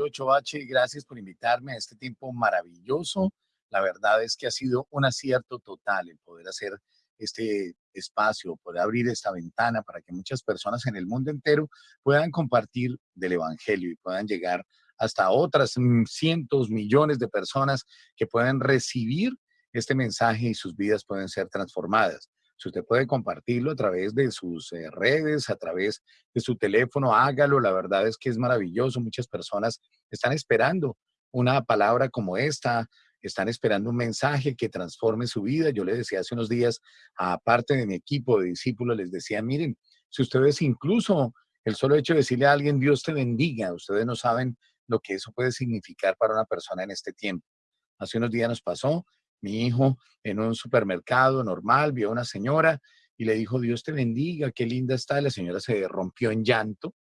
48H, gracias por invitarme a este tiempo maravilloso. La verdad es que ha sido un acierto total el poder hacer este espacio, poder abrir esta ventana para que muchas personas en el mundo entero puedan compartir del Evangelio y puedan llegar hasta otras mm, cientos, millones de personas que puedan recibir este mensaje y sus vidas pueden ser transformadas. Si usted puede compartirlo a través de sus eh, redes, a través de su teléfono, hágalo. La verdad es que es maravilloso. Muchas personas están esperando una palabra como esta, están esperando un mensaje que transforme su vida. Yo le decía hace unos días, a parte de mi equipo de discípulos, les decía, miren, si ustedes incluso el solo hecho de decirle a alguien, Dios te bendiga, ustedes no saben lo que eso puede significar para una persona en este tiempo. Hace unos días nos pasó, mi hijo en un supermercado normal vio a una señora y le dijo, Dios te bendiga, qué linda está. la señora se rompió en llanto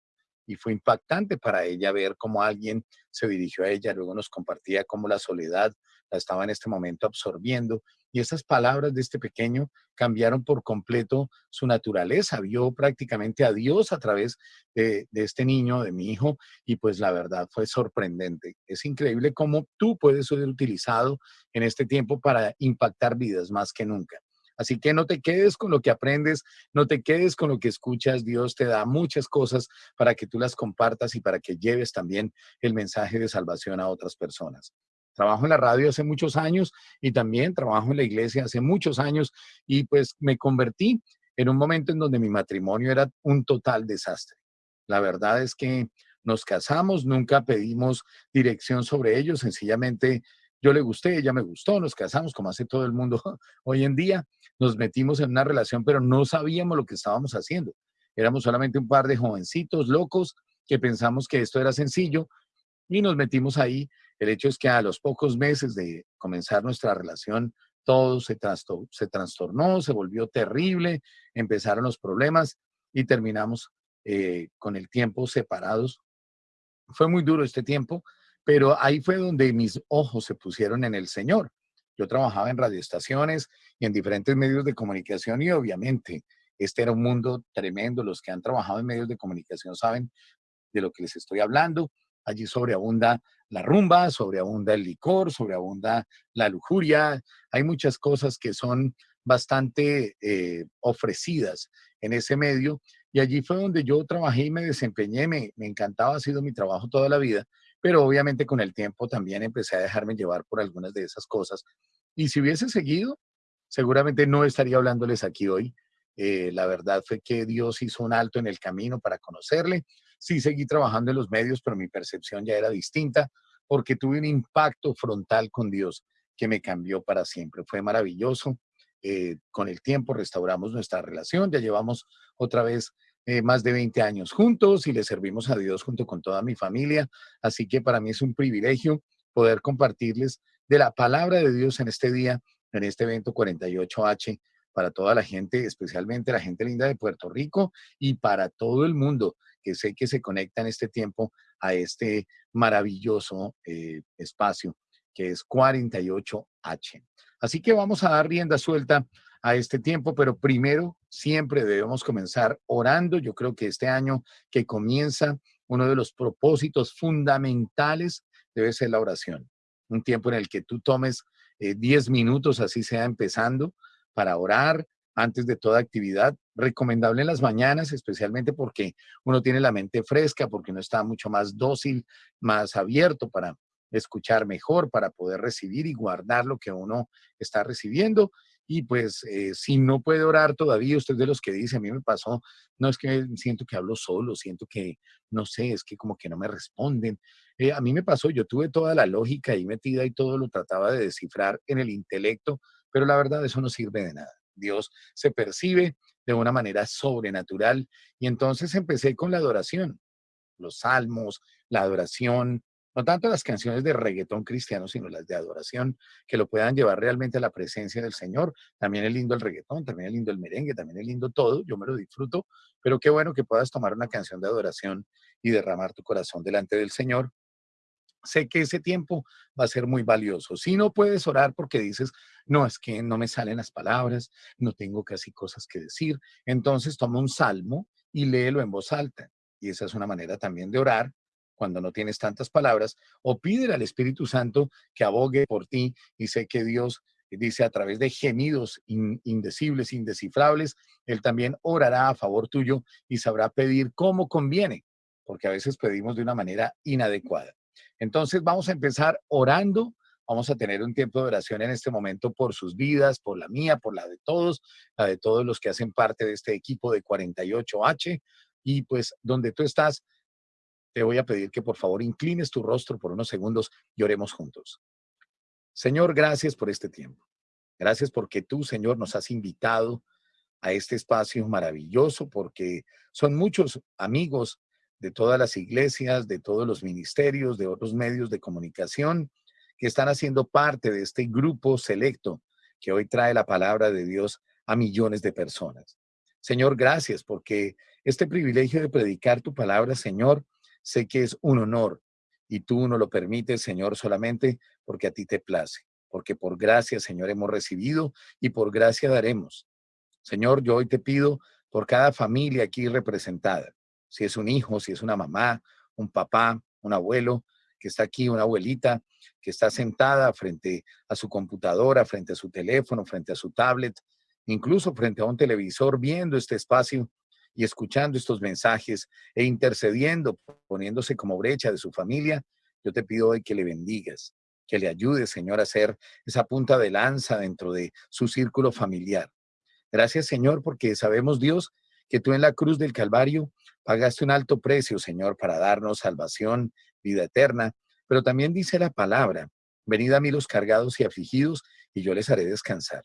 y fue impactante para ella ver cómo alguien se dirigió a ella. Luego nos compartía cómo la soledad la estaba en este momento absorbiendo. Y esas palabras de este pequeño cambiaron por completo su naturaleza. Vio prácticamente a Dios a través de, este niño, de mi hijo, y pues la verdad fue sorprendente. Es increíble cómo tú puedes ser utilizado en este tiempo para impactar vidas más que nunca. Así que no te quedes con lo que aprendes, no te quedes con lo que escuchas. Dios te da muchas cosas para que tú las compartas y para que lleves también el mensaje de salvación a otras personas. Trabajo en la radio hace muchos años y también trabajo en la iglesia hace muchos años y pues me convertí en un momento en donde mi matrimonio era un total desastre. La verdad es que nos casamos, nunca pedimos dirección sobre ello, sencillamente yo le gusté, ella me gustó, nos casamos como hace todo el mundo hoy en día, nos metimos en una relación, pero no sabíamos lo que estábamos haciendo. Éramos solamente un par de jovencitos locos que pensamos que esto era sencillo y nos metimos ahí el hecho es que a los pocos meses de comenzar nuestra relación, todo se, se trastornó, se volvió terrible, empezaron los problemas y terminamos eh, con el tiempo separados. Fue muy duro este tiempo, pero ahí fue donde mis ojos se pusieron en el Señor. Yo trabajaba en radioestaciones y en diferentes medios de comunicación y obviamente este era un mundo tremendo. Los que han trabajado en medios de comunicación saben de lo que les estoy hablando. Allí sobreabunda la rumba, sobreabunda el licor, sobreabunda la lujuria. Hay muchas cosas que son bastante eh, ofrecidas en ese medio. Y allí fue donde yo trabajé y me desempeñé, me, me encantaba, ha sido mi trabajo toda la vida, pero obviamente con el tiempo también empecé a dejarme llevar por algunas de esas cosas. Y si hubiese seguido, seguramente no estaría hablándoles aquí hoy. Eh, la verdad fue que Dios hizo un alto en el camino para conocerle, Sí seguí trabajando en los medios, pero mi percepción ya era distinta porque tuve un impacto frontal con Dios que me cambió para siempre. Fue maravilloso. Eh, con el tiempo restauramos nuestra relación, ya llevamos otra vez eh, más de 20 años juntos y le servimos a Dios junto con toda mi familia. Así que para mí es un privilegio poder compartirles de la palabra de Dios en este día, en este evento 48H, para toda la gente, especialmente la gente linda de Puerto Rico y para todo el mundo que sé que se conecta en este tiempo a este maravilloso eh, espacio que es 48H. Así que vamos a dar rienda suelta a este tiempo, pero primero siempre debemos comenzar orando. Yo creo que este año que comienza, uno de los propósitos fundamentales debe ser la oración. Un tiempo en el que tú tomes 10 eh, minutos, así sea empezando, para orar, antes de toda actividad. Recomendable en las mañanas, especialmente porque uno tiene la mente fresca, porque uno está mucho más dócil, más abierto para escuchar mejor, para poder recibir y guardar lo que uno está recibiendo. Y pues eh, si no puede orar todavía, usted de los que dice, a mí me pasó, no es que siento que hablo solo, siento que, no sé, es que como que no me responden. Eh, a mí me pasó, yo tuve toda la lógica ahí metida y todo lo trataba de descifrar en el intelecto, pero la verdad eso no sirve de nada. Dios se percibe de una manera sobrenatural. Y entonces empecé con la adoración, los salmos, la adoración, no tanto las canciones de reggaetón cristiano, sino las de adoración, que lo puedan llevar realmente a la presencia del Señor. También es lindo el reggaetón, también es lindo el merengue, también es lindo todo, yo me lo disfruto, pero qué bueno que puedas tomar una canción de adoración y derramar tu corazón delante del Señor sé que ese tiempo va a ser muy valioso. Si no puedes orar porque dices, no, es que no me salen las palabras, no tengo casi cosas que decir, entonces toma un salmo y léelo en voz alta. Y esa es una manera también de orar cuando no tienes tantas palabras, o pídele al Espíritu Santo que abogue por ti y sé que Dios dice a través de gemidos indecibles, indescifrables, Él también orará a favor tuyo y sabrá pedir cómo conviene, porque a veces pedimos de una manera inadecuada. Entonces vamos a empezar orando, vamos a tener un tiempo de oración en este momento por sus vidas, por la mía, por la de todos, la de todos los que hacen parte de este equipo de 48H, y pues donde tú estás, te voy a pedir que por favor inclines tu rostro por unos segundos y oremos juntos. Señor, gracias por este tiempo. Gracias porque tú, Señor, nos has invitado a este espacio maravilloso, porque son muchos amigos de todas las iglesias, de todos los ministerios, de otros medios de comunicación, que están haciendo parte de este grupo selecto que hoy trae la palabra de Dios a millones de personas. Señor, gracias porque este privilegio de predicar tu palabra, Señor, sé que es un honor y tú no lo permites, Señor, solamente porque a ti te place, porque por gracia, Señor, hemos recibido y por gracia daremos. Señor, yo hoy te pido por cada familia aquí representada, si es un hijo, si es una mamá, un papá, un abuelo, que está aquí, una abuelita que está sentada frente a su computadora, frente a su teléfono, frente a su tablet, incluso frente a un televisor, viendo este espacio y escuchando estos mensajes e intercediendo, poniéndose como brecha de su familia, yo te pido hoy que le bendigas, que le ayudes, Señor, a ser esa punta de lanza dentro de su círculo familiar. Gracias, Señor, porque sabemos, Dios, que tú en la cruz del Calvario pagaste un alto precio, Señor, para darnos salvación, vida eterna, pero también dice la palabra, venid a mí los cargados y afligidos, y yo les haré descansar.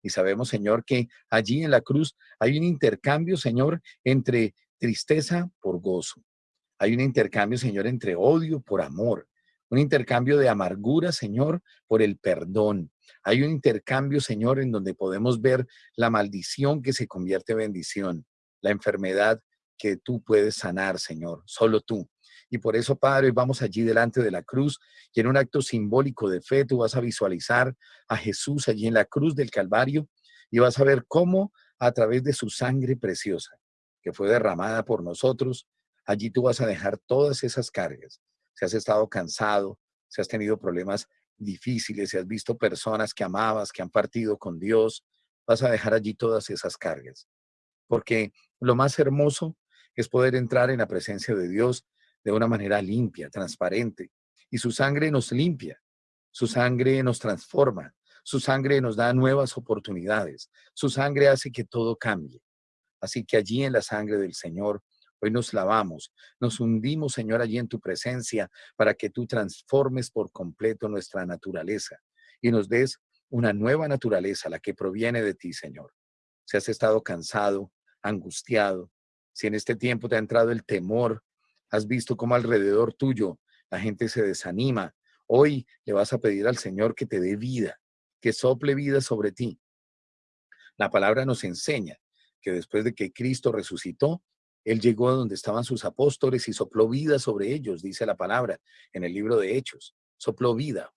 Y sabemos, Señor, que allí en la cruz hay un intercambio, Señor, entre tristeza por gozo. Hay un intercambio, Señor, entre odio por amor. Un intercambio de amargura, Señor, por el perdón. Hay un intercambio, Señor, en donde podemos ver la maldición que se convierte en bendición, la enfermedad que tú puedes sanar, Señor, solo tú. Y por eso, Padre, vamos allí delante de la cruz y en un acto simbólico de fe tú vas a visualizar a Jesús allí en la cruz del Calvario y vas a ver cómo a través de su sangre preciosa que fue derramada por nosotros, allí tú vas a dejar todas esas cargas. Si has estado cansado, si has tenido problemas difíciles, si has visto personas que amabas, que han partido con Dios, vas a dejar allí todas esas cargas. Porque lo más hermoso es poder entrar en la presencia de Dios de una manera limpia, transparente. Y su sangre nos limpia, su sangre nos transforma, su sangre nos da nuevas oportunidades, su sangre hace que todo cambie. Así que allí en la sangre del Señor, hoy nos lavamos, nos hundimos, Señor, allí en tu presencia para que tú transformes por completo nuestra naturaleza y nos des una nueva naturaleza, la que proviene de ti, Señor. Si has estado cansado, angustiado, si en este tiempo te ha entrado el temor, Has visto cómo alrededor tuyo la gente se desanima. Hoy le vas a pedir al Señor que te dé vida, que sople vida sobre ti. La palabra nos enseña que después de que Cristo resucitó, Él llegó a donde estaban sus apóstoles y sopló vida sobre ellos, dice la palabra en el libro de Hechos. Sopló vida.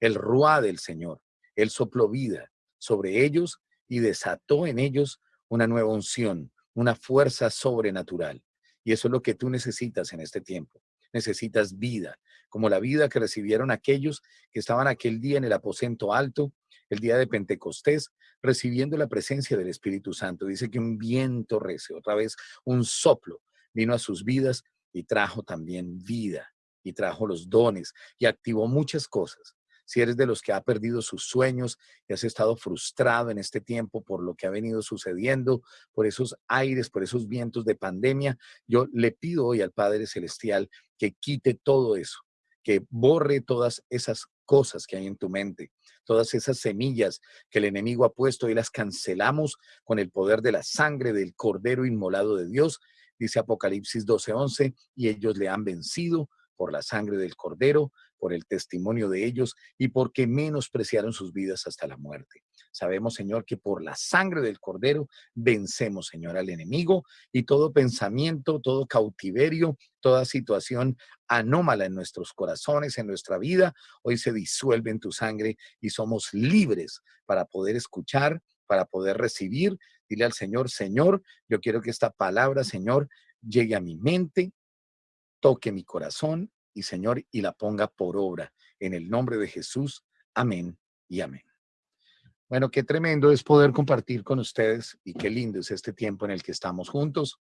El ruá del Señor. Él sopló vida sobre ellos y desató en ellos una nueva unción, una fuerza sobrenatural. Y eso es lo que tú necesitas en este tiempo. Necesitas vida, como la vida que recibieron aquellos que estaban aquel día en el aposento alto, el día de Pentecostés, recibiendo la presencia del Espíritu Santo. Dice que un viento recio, otra vez un soplo, vino a sus vidas y trajo también vida y trajo los dones y activó muchas cosas si eres de los que ha perdido sus sueños y has estado frustrado en este tiempo por lo que ha venido sucediendo, por esos aires, por esos vientos de pandemia, yo le pido hoy al Padre Celestial que quite todo eso, que borre todas esas cosas que hay en tu mente, todas esas semillas que el enemigo ha puesto y las cancelamos con el poder de la sangre del Cordero Inmolado de Dios, dice Apocalipsis 12:11, y ellos le han vencido por la sangre del Cordero, por el testimonio de ellos y porque menospreciaron sus vidas hasta la muerte. Sabemos, Señor, que por la sangre del Cordero vencemos, Señor, al enemigo y todo pensamiento, todo cautiverio, toda situación anómala en nuestros corazones, en nuestra vida, hoy se disuelve en tu sangre y somos libres para poder escuchar, para poder recibir. Dile al Señor, Señor, yo quiero que esta palabra, Señor, llegue a mi mente, toque mi corazón y Señor, y la ponga por obra. En el nombre de Jesús. Amén y amén. Bueno, qué tremendo es poder compartir con ustedes y qué lindo es este tiempo en el que estamos juntos.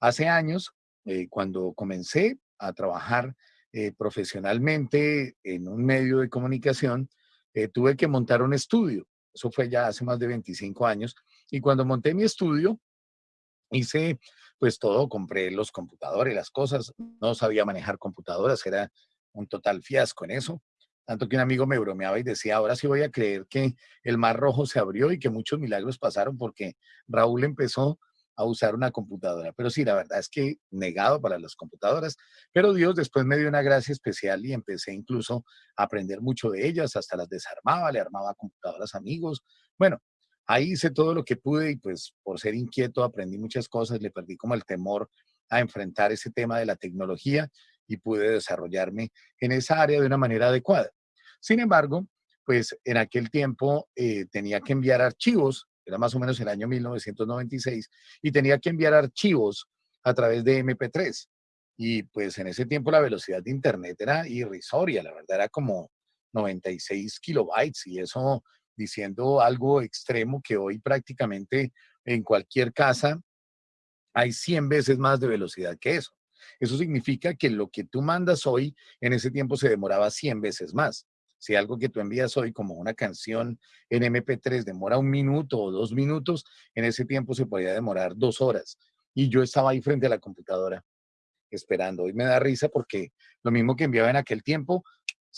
Hace años, eh, cuando comencé a trabajar eh, profesionalmente en un medio de comunicación, eh, tuve que montar un estudio. Eso fue ya hace más de 25 años. Y cuando monté mi estudio, hice pues todo, compré los computadores, las cosas, no sabía manejar computadoras, era un total fiasco en eso. Tanto que un amigo me bromeaba y decía, ahora sí voy a creer que el Mar Rojo se abrió y que muchos milagros pasaron porque Raúl empezó a usar una computadora. Pero sí, la verdad es que negado para las computadoras, pero Dios después me dio una gracia especial y empecé incluso a aprender mucho de ellas, hasta las desarmaba, le armaba computadoras amigos. Bueno, Ahí hice todo lo que pude y pues por ser inquieto aprendí muchas cosas, le perdí como el temor a enfrentar ese tema de la tecnología y pude desarrollarme en esa área de una manera adecuada. Sin embargo, pues en aquel tiempo eh, tenía que enviar archivos, era más o menos el año 1996, y tenía que enviar archivos a través de MP3. Y pues en ese tiempo la velocidad de internet era irrisoria, la verdad era como 96 kilobytes y eso diciendo algo extremo que hoy prácticamente en cualquier casa hay 100 veces más de velocidad que eso. Eso significa que lo que tú mandas hoy, en ese tiempo se demoraba 100 veces más. Si algo que tú envías hoy como una canción en MP3 demora un minuto o dos minutos, en ese tiempo se podía demorar dos horas. Y yo estaba ahí frente a la computadora esperando. Hoy me da risa porque lo mismo que enviaba en aquel tiempo,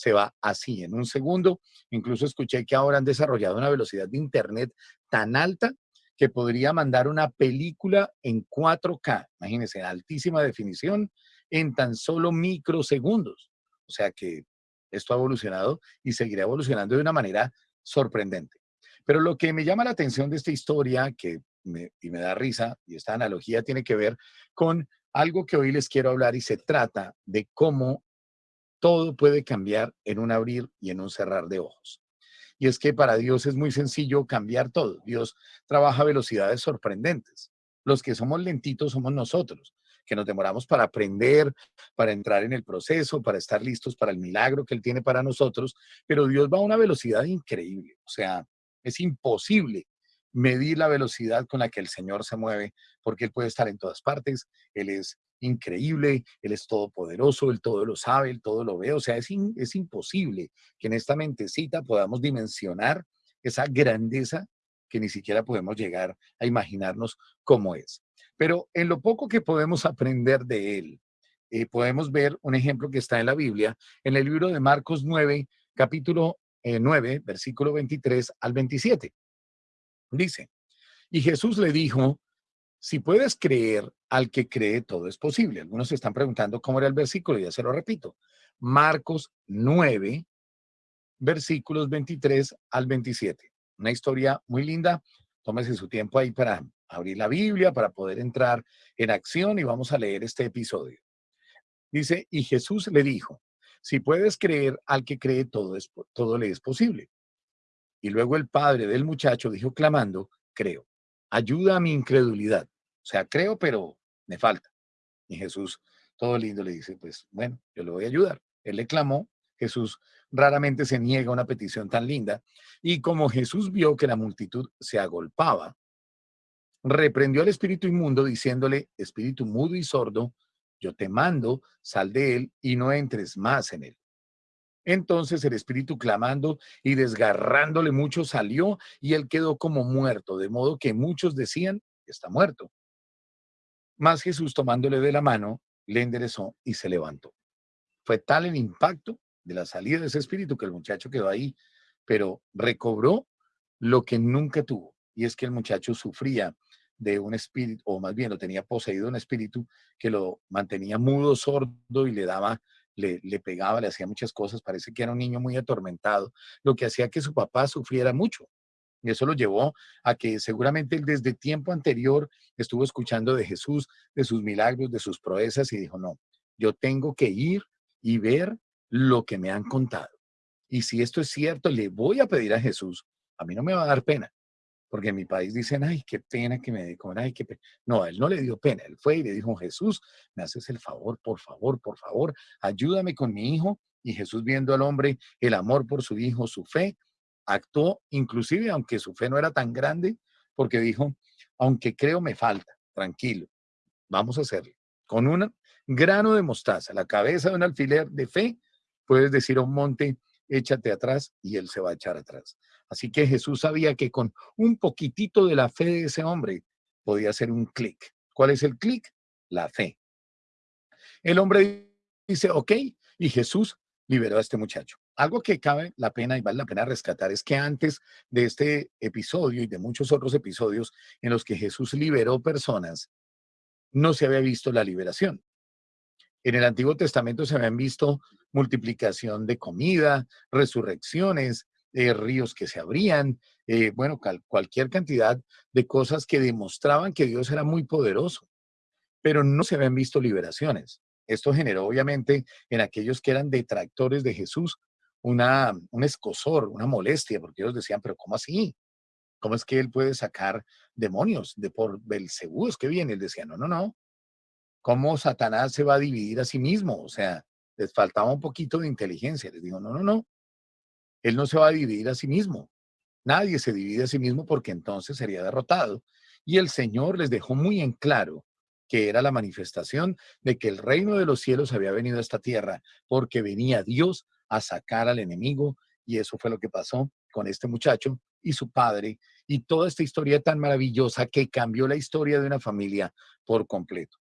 se va así en un segundo. Incluso escuché que ahora han desarrollado una velocidad de internet tan alta que podría mandar una película en 4K, imagínense, en altísima definición, en tan solo microsegundos. O sea que esto ha evolucionado y seguirá evolucionando de una manera sorprendente. Pero lo que me llama la atención de esta historia, que y me da risa, y esta analogía tiene que ver con algo que hoy les quiero hablar y se trata de cómo todo puede cambiar en un abrir y en un cerrar de ojos. Y es que para Dios es muy sencillo cambiar todo. Dios trabaja a velocidades sorprendentes. Los que somos lentitos somos nosotros, que nos demoramos para aprender, para entrar en el proceso, para estar listos para el milagro que Él tiene para nosotros. Pero Dios va a una velocidad increíble. O sea, es imposible medir la velocidad con la que el Señor se mueve, porque Él puede estar en todas partes. Él es increíble, Él es todopoderoso, Él todo lo sabe, Él todo lo ve. O sea, es, es imposible que en esta mentecita podamos dimensionar esa grandeza que ni siquiera podemos llegar a imaginarnos cómo es. Pero en lo poco que podemos aprender de Él, eh, podemos ver un ejemplo que está en la Biblia, en el libro de Marcos 9, capítulo 9, eh, versículo 23 al 27. Dice, y Jesús le dijo, si puedes creer al que cree, todo es posible. Algunos se están preguntando cómo era el versículo, ya se lo repito. Marcos 9, versículos 23 al 27. Una historia muy linda. Tómese su tiempo ahí para abrir la Biblia, para poder entrar en acción y vamos a leer este episodio. Dice, y Jesús le dijo, si puedes creer al que cree, todo, es, todo le es posible. Y luego el padre del muchacho dijo clamando, creo ayuda a mi incredulidad. O sea, creo, pero me falta. Y Jesús, todo lindo, le dice, pues bueno, yo le voy a ayudar. Él le clamó, Jesús raramente se niega una petición tan linda. Y como Jesús vio que la multitud se agolpaba, reprendió al espíritu inmundo diciéndole, espíritu mudo y sordo, yo te mando, sal de él y no entres más en él. Entonces el espíritu clamando y desgarrándole mucho salió y él quedó como muerto, de modo que muchos decían, está muerto. Mas Jesús tomándole de la mano, le enderezó y se levantó. Fue tal el impacto de la salida de ese espíritu que el muchacho quedó ahí, pero recobró lo que nunca tuvo. Y es que el muchacho sufría de un espíritu, o más bien lo tenía poseído un espíritu que lo mantenía mudo, sordo y le daba le, pegaba, le hacía muchas cosas, parece que era un niño muy atormentado, lo que hacía que su papá sufriera mucho. Y eso lo llevó a que seguramente él desde tiempo anterior estuvo escuchando de Jesús, de sus milagros, de sus proezas y dijo, no, yo tengo que ir y ver lo que me han contado. Y si esto es cierto, le voy a pedir a Jesús, a mí no me va a dar pena, porque en mi país dicen, ay, qué pena que me comer, ay, qué pena. No, él no le dio pena, él fue y le dijo, Jesús, me haces el favor, por favor, por favor, ayúdame con mi hijo. Y Jesús viendo al hombre el amor por su hijo, su fe, actuó, inclusive aunque su fe no era tan grande, porque dijo, aunque creo me falta, tranquilo, vamos a hacerlo. Con un grano de mostaza, la cabeza de un alfiler de fe, puedes decir a un monte, échate atrás y él se va a echar atrás. Así que Jesús sabía que con un poquitito de la fe de ese hombre podía hacer un clic. ¿Cuál es el clic? La fe. El hombre dice, ok, y Jesús liberó a este muchacho. Algo que cabe la pena y vale la pena rescatar es que antes de este episodio y de muchos otros episodios en los que Jesús liberó personas, no se había visto la liberación. En el Antiguo Testamento se habían visto multiplicación de comida, resurrecciones, eh, ríos que se abrían, eh, bueno, cualquier cantidad de cosas que demostraban que Dios era muy poderoso, pero no se habían visto liberaciones. Esto generó obviamente en aquellos que eran detractores de Jesús una, un escosor, una molestia, porque ellos decían, pero ¿cómo así? ¿Cómo es que él puede sacar demonios de por Belcebú? Es que viene. Él decía, no, no, no. ¿Cómo Satanás se va a dividir a sí mismo? O sea, les faltaba un poquito de inteligencia. Les digo, no, no, no. Él no se va a dividir a sí mismo. Nadie se divide a sí mismo porque entonces sería derrotado. Y el Señor les dejó muy en claro que era la manifestación de que el reino de los cielos había venido a esta tierra, porque venía Dios a sacar al enemigo, y eso fue lo que pasó con este muchacho y su padre, y toda esta historia tan maravillosa que cambió la historia de una familia por completo.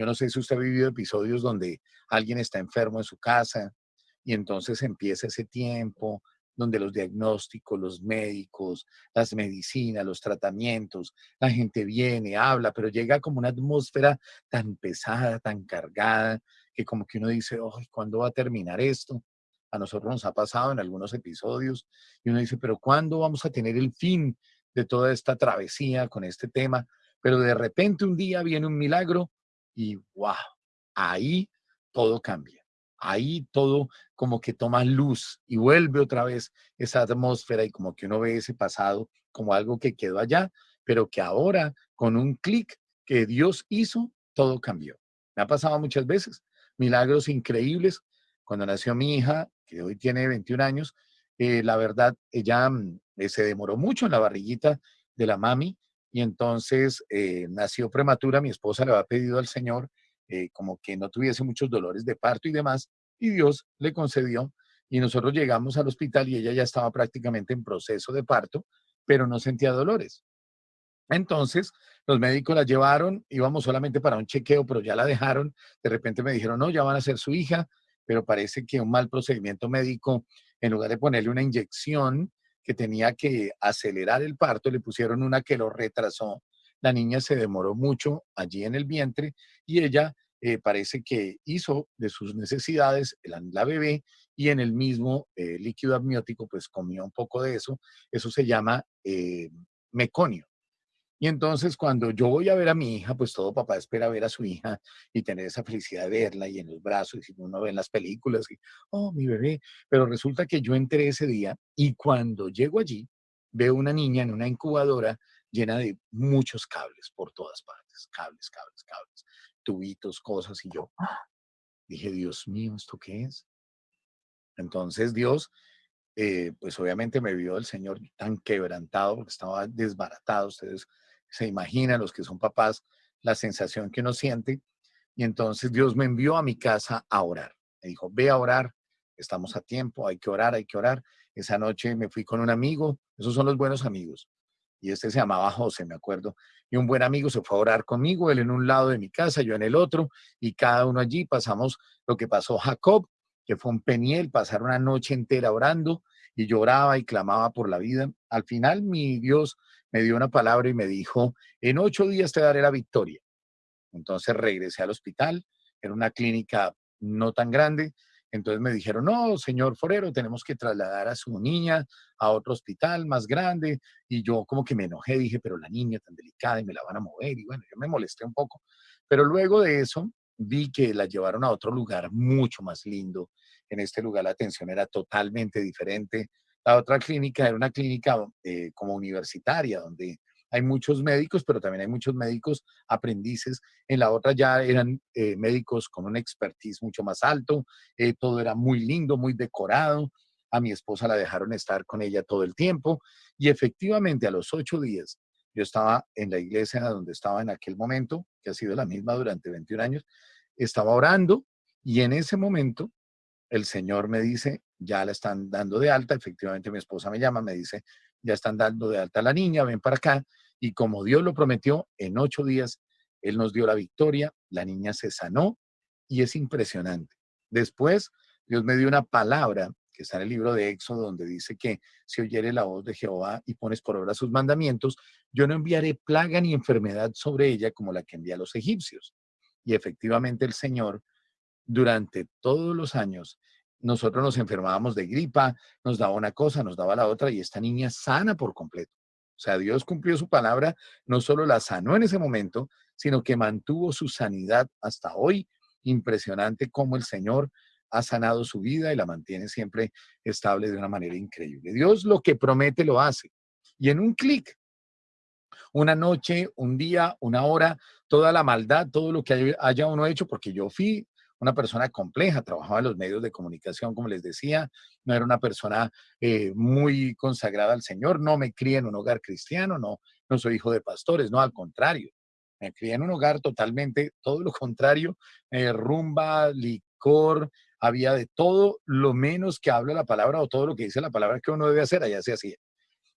Yo no sé si usted ha vivido episodios donde alguien está enfermo en su casa y entonces empieza ese tiempo donde los diagnósticos, los médicos, las medicinas, los tratamientos, la gente viene, habla, pero llega como una atmósfera tan pesada, tan cargada, que como que uno dice, ¿cuándo va a terminar esto? A nosotros nos ha pasado en algunos episodios y uno dice, pero ¿cuándo vamos a tener el fin de toda esta travesía con este tema? Pero de repente un día viene un milagro y wow, ahí todo cambia ahí todo como que toma luz y vuelve otra vez esa atmósfera y como que uno ve ese pasado como algo que quedó allá, pero que ahora con un clic que Dios hizo, todo cambió. Me ha pasado muchas veces, milagros increíbles. Cuando nació mi hija, que hoy tiene 21 años, eh, la verdad, ella mm, eh, se demoró mucho en la barriguita de la mami y entonces eh, nació prematura. Mi esposa le había pedido al Señor eh, como que no tuviese muchos dolores de parto y demás, y Dios le concedió. Y nosotros llegamos al hospital y ella ya estaba prácticamente en proceso de parto, pero no sentía dolores. Entonces, los médicos la llevaron, íbamos solamente para un chequeo, pero ya la dejaron. De repente me dijeron, no, ya van a ser su hija, pero parece que un mal procedimiento médico, en lugar de ponerle una inyección que tenía que acelerar el parto, le pusieron una que lo retrasó la niña se demoró mucho allí en el vientre y ella eh, parece que hizo de sus necesidades la, bebé y en el mismo eh, líquido amniótico pues comió un poco de eso. Eso se llama eh, meconio. Y entonces cuando yo voy a ver a mi hija, pues todo papá espera ver a su hija y tener esa felicidad de verla y en los brazos, y uno ve en las películas, y, oh, mi bebé. Pero resulta que yo entré ese día y cuando llego allí, veo una niña en una incubadora llena de muchos cables por todas partes, cables, cables, cables, tubitos, cosas, y yo ¡ah! dije, Dios mío, ¿esto qué es? Entonces Dios, eh, pues obviamente me vio el Señor tan quebrantado porque estaba desbaratado, ustedes se imaginan, los que son papás, la sensación que uno siente, y entonces Dios me envió a mi casa a orar. Me dijo, ve a orar, estamos a tiempo, hay que orar, hay que orar. Esa noche me fui con un amigo, esos son los buenos amigos y este se llamaba José, me acuerdo, y un buen amigo se fue a orar conmigo, él en un lado de mi casa, yo en el otro, y cada uno allí pasamos lo que pasó Jacob, que fue un peniel, pasar una noche entera orando, y lloraba y clamaba por la vida. Al final mi Dios me dio una palabra y me dijo, en ocho días te daré la victoria. Entonces regresé al hospital, era una clínica no tan grande, entonces me dijeron, no, señor Forero, tenemos que trasladar a su niña a otro hospital más grande. Y yo como que me enojé, dije, pero la niña tan delicada y me la van a mover. Y bueno, yo me molesté un poco. Pero luego de eso vi que la llevaron a otro lugar mucho más lindo. En este lugar la atención era totalmente diferente. La otra clínica era una clínica eh, como universitaria, donde hay muchos médicos, pero también hay muchos médicos aprendices. En la otra ya eran eh, médicos con un expertise mucho más alto, eh, todo era muy lindo, muy decorado. A mi esposa la dejaron estar con ella todo el tiempo y efectivamente a los ocho días yo estaba en la iglesia donde estaba en aquel momento, que ha sido la misma durante 21 años, estaba orando y en ese momento el Señor me dice, ya la están dando de alta, efectivamente mi esposa me llama, me dice, ya están dando de alta a la niña, ven para acá. Y como Dios lo prometió, en ocho días Él nos dio la victoria, la niña se sanó y es impresionante. Después, Dios me dio una palabra que está en el libro de Éxodo, donde dice que si oyere la voz de Jehová y pones por obra sus mandamientos, yo no enviaré plaga ni enfermedad sobre ella como la que envía a los egipcios. Y efectivamente el Señor, durante todos los años, nosotros nos enfermábamos de gripa, nos daba una cosa, nos daba la otra, y esta niña sana por completo. O sea, Dios cumplió su palabra, no solo la sanó en ese momento, sino que mantuvo su sanidad hasta hoy. Impresionante cómo el Señor ha sanado su vida y la mantiene siempre estable de una manera increíble. Dios lo que promete lo hace. Y en un clic, una noche, un día, una hora, toda la maldad, todo lo que haya uno hecho, porque yo fui una persona compleja, trabajaba en los medios de comunicación, como les decía, no era una persona eh, muy consagrada al Señor, no me crié en un hogar cristiano, no, no soy hijo de pastores, no, al contrario, me crié en un hogar totalmente, todo lo contrario, eh, rumba, licor, había de todo lo menos que habla la palabra o todo lo que dice la palabra que uno debe hacer, allá se hacía.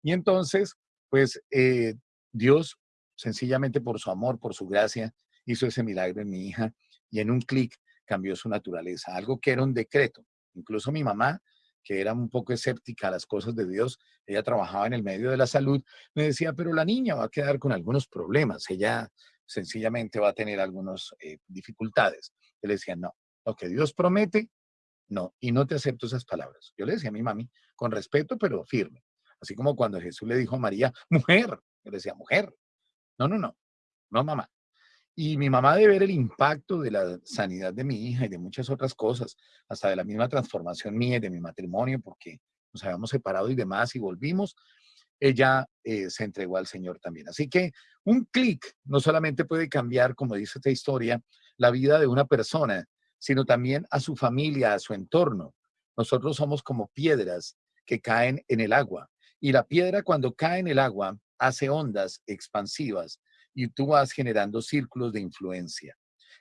Y entonces, pues eh, Dios, sencillamente por su amor, por su gracia, hizo ese milagro en mi hija y en un clic cambió su naturaleza, algo que era un decreto. Incluso mi mamá, que era un poco escéptica a las cosas de Dios, ella trabajaba en el medio de la salud, me decía, pero la niña va a quedar con algunos problemas, ella sencillamente va a tener algunas eh, dificultades. Yo le decía, no, lo que Dios promete, no, y no te acepto esas palabras. Yo le decía a mi mami, con respeto, pero firme. Así como cuando Jesús le dijo a María, mujer, yo le decía, mujer. No, no, no, no, mamá. Y mi mamá de ver el impacto de la sanidad de mi hija y de muchas otras cosas, hasta de la misma transformación mía y de mi matrimonio, porque nos habíamos separado y demás y volvimos, ella eh, se entregó al Señor también. Así que un clic no solamente puede cambiar, como dice esta historia, la vida de una persona, sino también a su familia, a su entorno. Nosotros somos como piedras que caen en el agua. Y la piedra cuando cae en el agua hace ondas expansivas y tú vas generando círculos de influencia.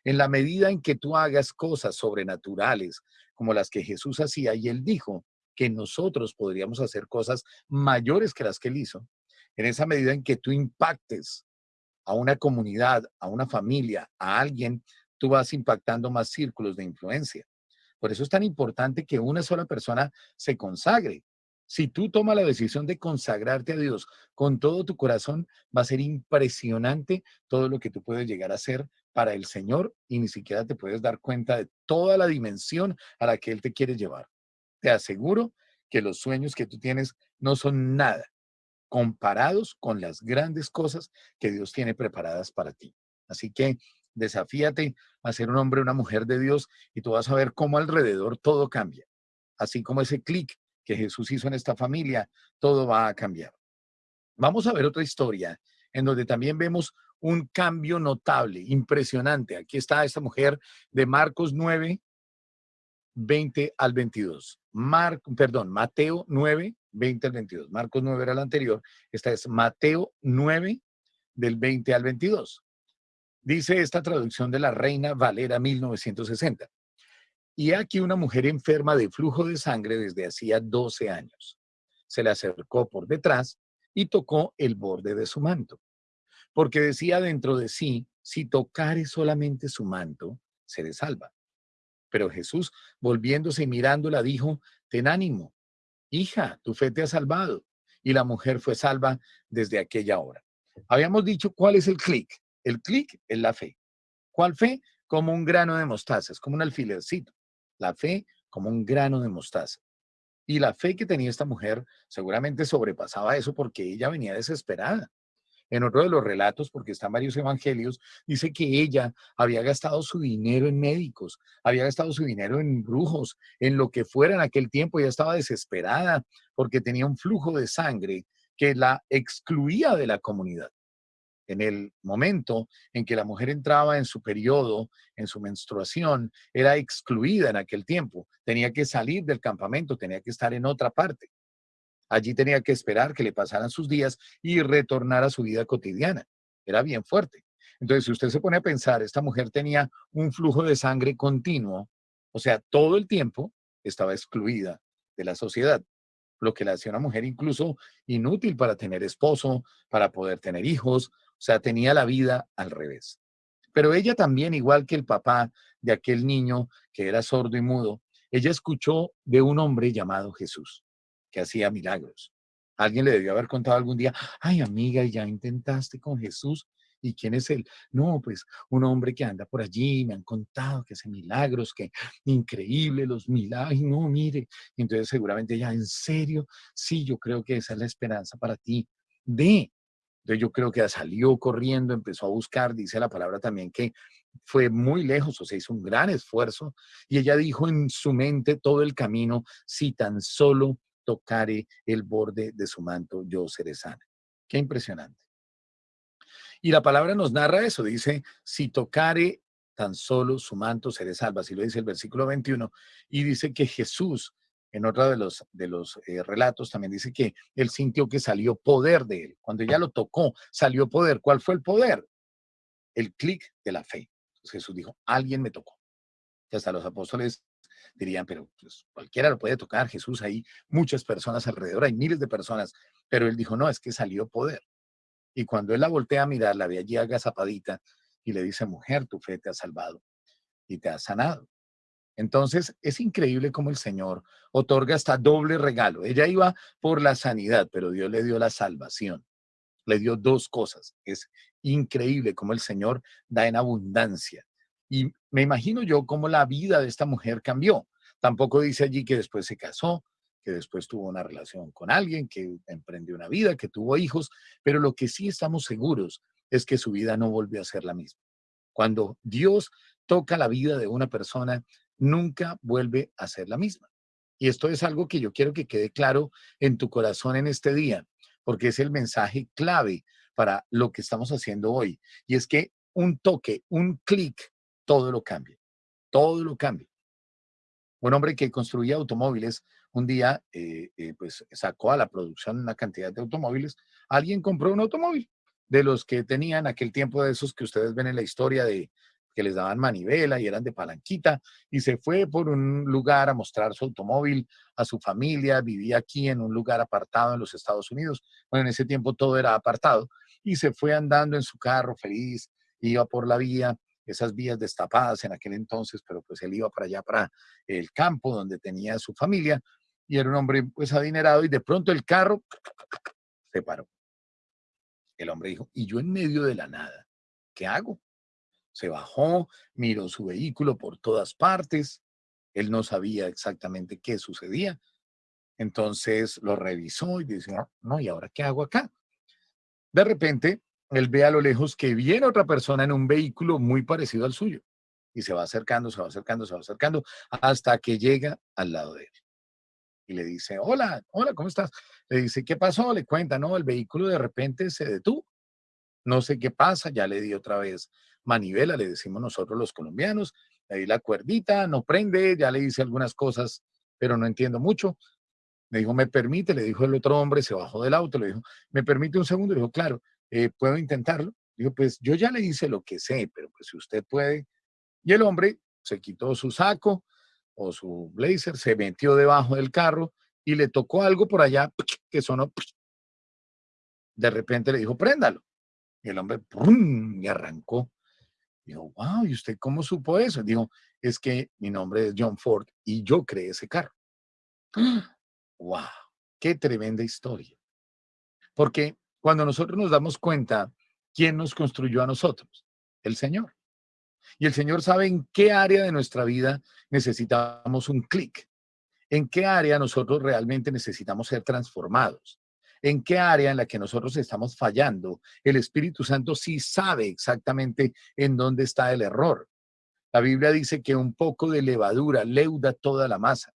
En la medida en que tú hagas cosas sobrenaturales como las que Jesús hacía, y él dijo que nosotros podríamos hacer cosas mayores que las que él hizo, en esa medida en que tú impactes a una comunidad, a una familia, a alguien, tú vas impactando más círculos de influencia. Por eso es tan importante que una sola persona se consagre. Si tú tomas la decisión de consagrarte a Dios con todo tu corazón, va a ser impresionante todo lo que tú puedes llegar a hacer para el Señor y ni siquiera te puedes dar cuenta de toda la dimensión a la que Él te quiere llevar. Te aseguro que los sueños que tú tienes no son nada comparados con las grandes cosas que Dios tiene preparadas para ti. Así que desafíate a ser un hombre o una mujer de Dios y tú vas a ver cómo alrededor todo cambia. Así como ese clic que Jesús hizo en esta familia, todo va a cambiar. Vamos a ver otra historia en donde también vemos un cambio notable, impresionante. Aquí está esta mujer de Marcos 9, 20 al 22. Mar, perdón, Mateo 9, 20 al 22. Marcos 9 era la anterior. Esta es Mateo 9, del 20 al 22. Dice esta traducción de la Reina Valera 1960. Y aquí una mujer enferma de flujo de sangre desde hacía 12 años. Se le acercó por detrás y tocó el borde de su manto, porque decía dentro de sí, si tocare solamente su manto, seré salva. Pero Jesús, volviéndose y mirándola, dijo, ten ánimo, hija, tu fe te ha salvado. Y la mujer fue salva desde aquella hora. Habíamos dicho cuál es el clic. El clic es la fe. ¿Cuál fe? Como un grano de mostaza, es como un alfilercito la fe como un grano de mostaza. Y la fe que tenía esta mujer seguramente sobrepasaba eso porque ella venía desesperada. en otro de los relatos, porque están varios evangelios, dice que ella había gastado su dinero en médicos, había gastado su dinero en brujos, en lo que fuera en aquel tiempo, ella estaba desesperada porque tenía un flujo de sangre que la excluía de la comunidad. En el momento en que la mujer entraba en su periodo, en su menstruación, era excluida en aquel tiempo. Tenía que salir del campamento, tenía que estar en otra parte. Allí tenía que esperar que le pasaran sus días y retornar a su vida cotidiana. Era bien fuerte. Entonces, si usted se pone a pensar, esta mujer tenía un flujo de sangre continuo, o sea, todo el tiempo estaba excluida de la sociedad, lo que la hacía una mujer incluso inútil para tener esposo, para poder tener hijos, o sea, tenía la vida al revés. Pero ella también, igual que el papá de aquel niño que era sordo y mudo, ella escuchó de un hombre llamado Jesús que hacía milagros. Alguien le debió haber contado algún día, ay amiga, ya intentaste con Jesús. ¿Y quién es él? No, pues un hombre que anda por allí, me han contado que hace milagros, que increíble los milagros. No, mire. Entonces seguramente ya, en serio, sí, yo creo que esa es la esperanza para ti. De. Entonces yo creo que salió corriendo, empezó a buscar, dice la palabra también que fue muy lejos, o sea, hizo un gran esfuerzo. Y ella dijo en su mente todo el camino, si tan solo tocare el borde de su manto, yo seré sana. Qué impresionante. Y la palabra nos narra eso, dice, si tocare tan solo su manto, seré salva, así lo dice el versículo 21, y dice que Jesús, en otro de los, de los eh, relatos, también dice que él sintió que salió poder de él. Cuando ella lo tocó, salió poder. ¿Cuál fue el poder? El clic de la fe. Jesús dijo, alguien me tocó. Y hasta los apóstoles dirían, pero pues, cualquiera lo puede tocar, Jesús, hay muchas personas alrededor, hay miles de personas, pero él dijo, no, es que salió poder. Y cuando él la voltea a mirar, la ve allí agazapadita y le dice, mujer, tu fe te ha salvado y te ha sanado. Entonces, es increíble cómo el Señor otorga hasta doble regalo. Ella iba por la sanidad, pero Dios le dio la salvación. Le dio dos cosas. Es increíble cómo el Señor da en abundancia. Y me imagino yo cómo la vida de esta mujer cambió. Tampoco dice allí que después se casó, que después tuvo una relación con alguien, que emprendió una vida, que tuvo hijos, pero lo que sí estamos seguros es que su vida no volvió a ser la misma. Cuando Dios toca la vida de una persona, nunca vuelve a ser la misma. Y esto es algo que yo quiero que quede claro en tu corazón en este día, porque es el mensaje clave para lo que estamos haciendo hoy. Y es que un toque, un clic todo lo cambia, todo lo cambia. Un hombre que construía automóviles, un día eh, eh, pues sacó a la producción una cantidad de automóviles, alguien compró un automóvil de los que tenían aquel tiempo de esos que ustedes ven en la historia de que les daban manivela y eran de palanquita, y se fue por un lugar a mostrar su automóvil a su familia, vivía aquí en un lugar apartado en los Estados Unidos, bueno, en ese tiempo todo era apartado, y se fue andando en su carro feliz, iba por la vía, esas vías destapadas en aquel entonces, pero pues él iba para allá, para el campo donde tenía su familia y era un hombre pues adinerado y de pronto el carro se paró. El hombre dijo, y yo en medio de la nada, ¿qué hago? Se bajó, miró su vehículo por todas partes, él no sabía exactamente qué sucedía, entonces lo revisó y dice, no, ¿y ahora qué hago acá? De repente él ve a lo lejos que viene otra persona en un vehículo muy parecido al suyo. Y se va acercando, se va acercando, se va acercando, hasta que llega al lado de él. Y le dice, hola, hola, ¿cómo estás? Le dice, ¿qué pasó? Le cuenta, no, el vehículo de repente se detuvo. No sé qué pasa, ya le di otra vez manivela, le decimos nosotros los colombianos, le di la cuerdita, no prende, ya le hice algunas cosas, pero no entiendo mucho. Me dijo, ¿me permite? Le dijo el otro hombre, se bajó del auto, le dijo, ¿me permite un segundo? Le dijo, claro. Eh, ¿puedo intentarlo? Digo, pues yo ya le hice lo que sé, pero pues si usted puede. Y el hombre se quitó su saco o su blazer, se metió debajo del carro y le tocó algo por allá que sonó. De repente le dijo, préndalo. Y el hombre ¡prum! y arrancó. Dijo, wow, ¿y usted cómo supo eso? Dijo, es que mi nombre es John Ford y yo creé ese carro. ¡Wow! ¡Qué tremenda historia! Porque cuando nosotros nos damos cuenta, ¿quién nos construyó a nosotros? El Señor. Y el Señor sabe en qué área de nuestra vida necesitamos un clic, en qué área nosotros realmente necesitamos ser transformados, en qué área en la que nosotros estamos fallando, el Espíritu Santo sí sabe exactamente en dónde está el error. La Biblia dice que un poco de levadura leuda toda la masa.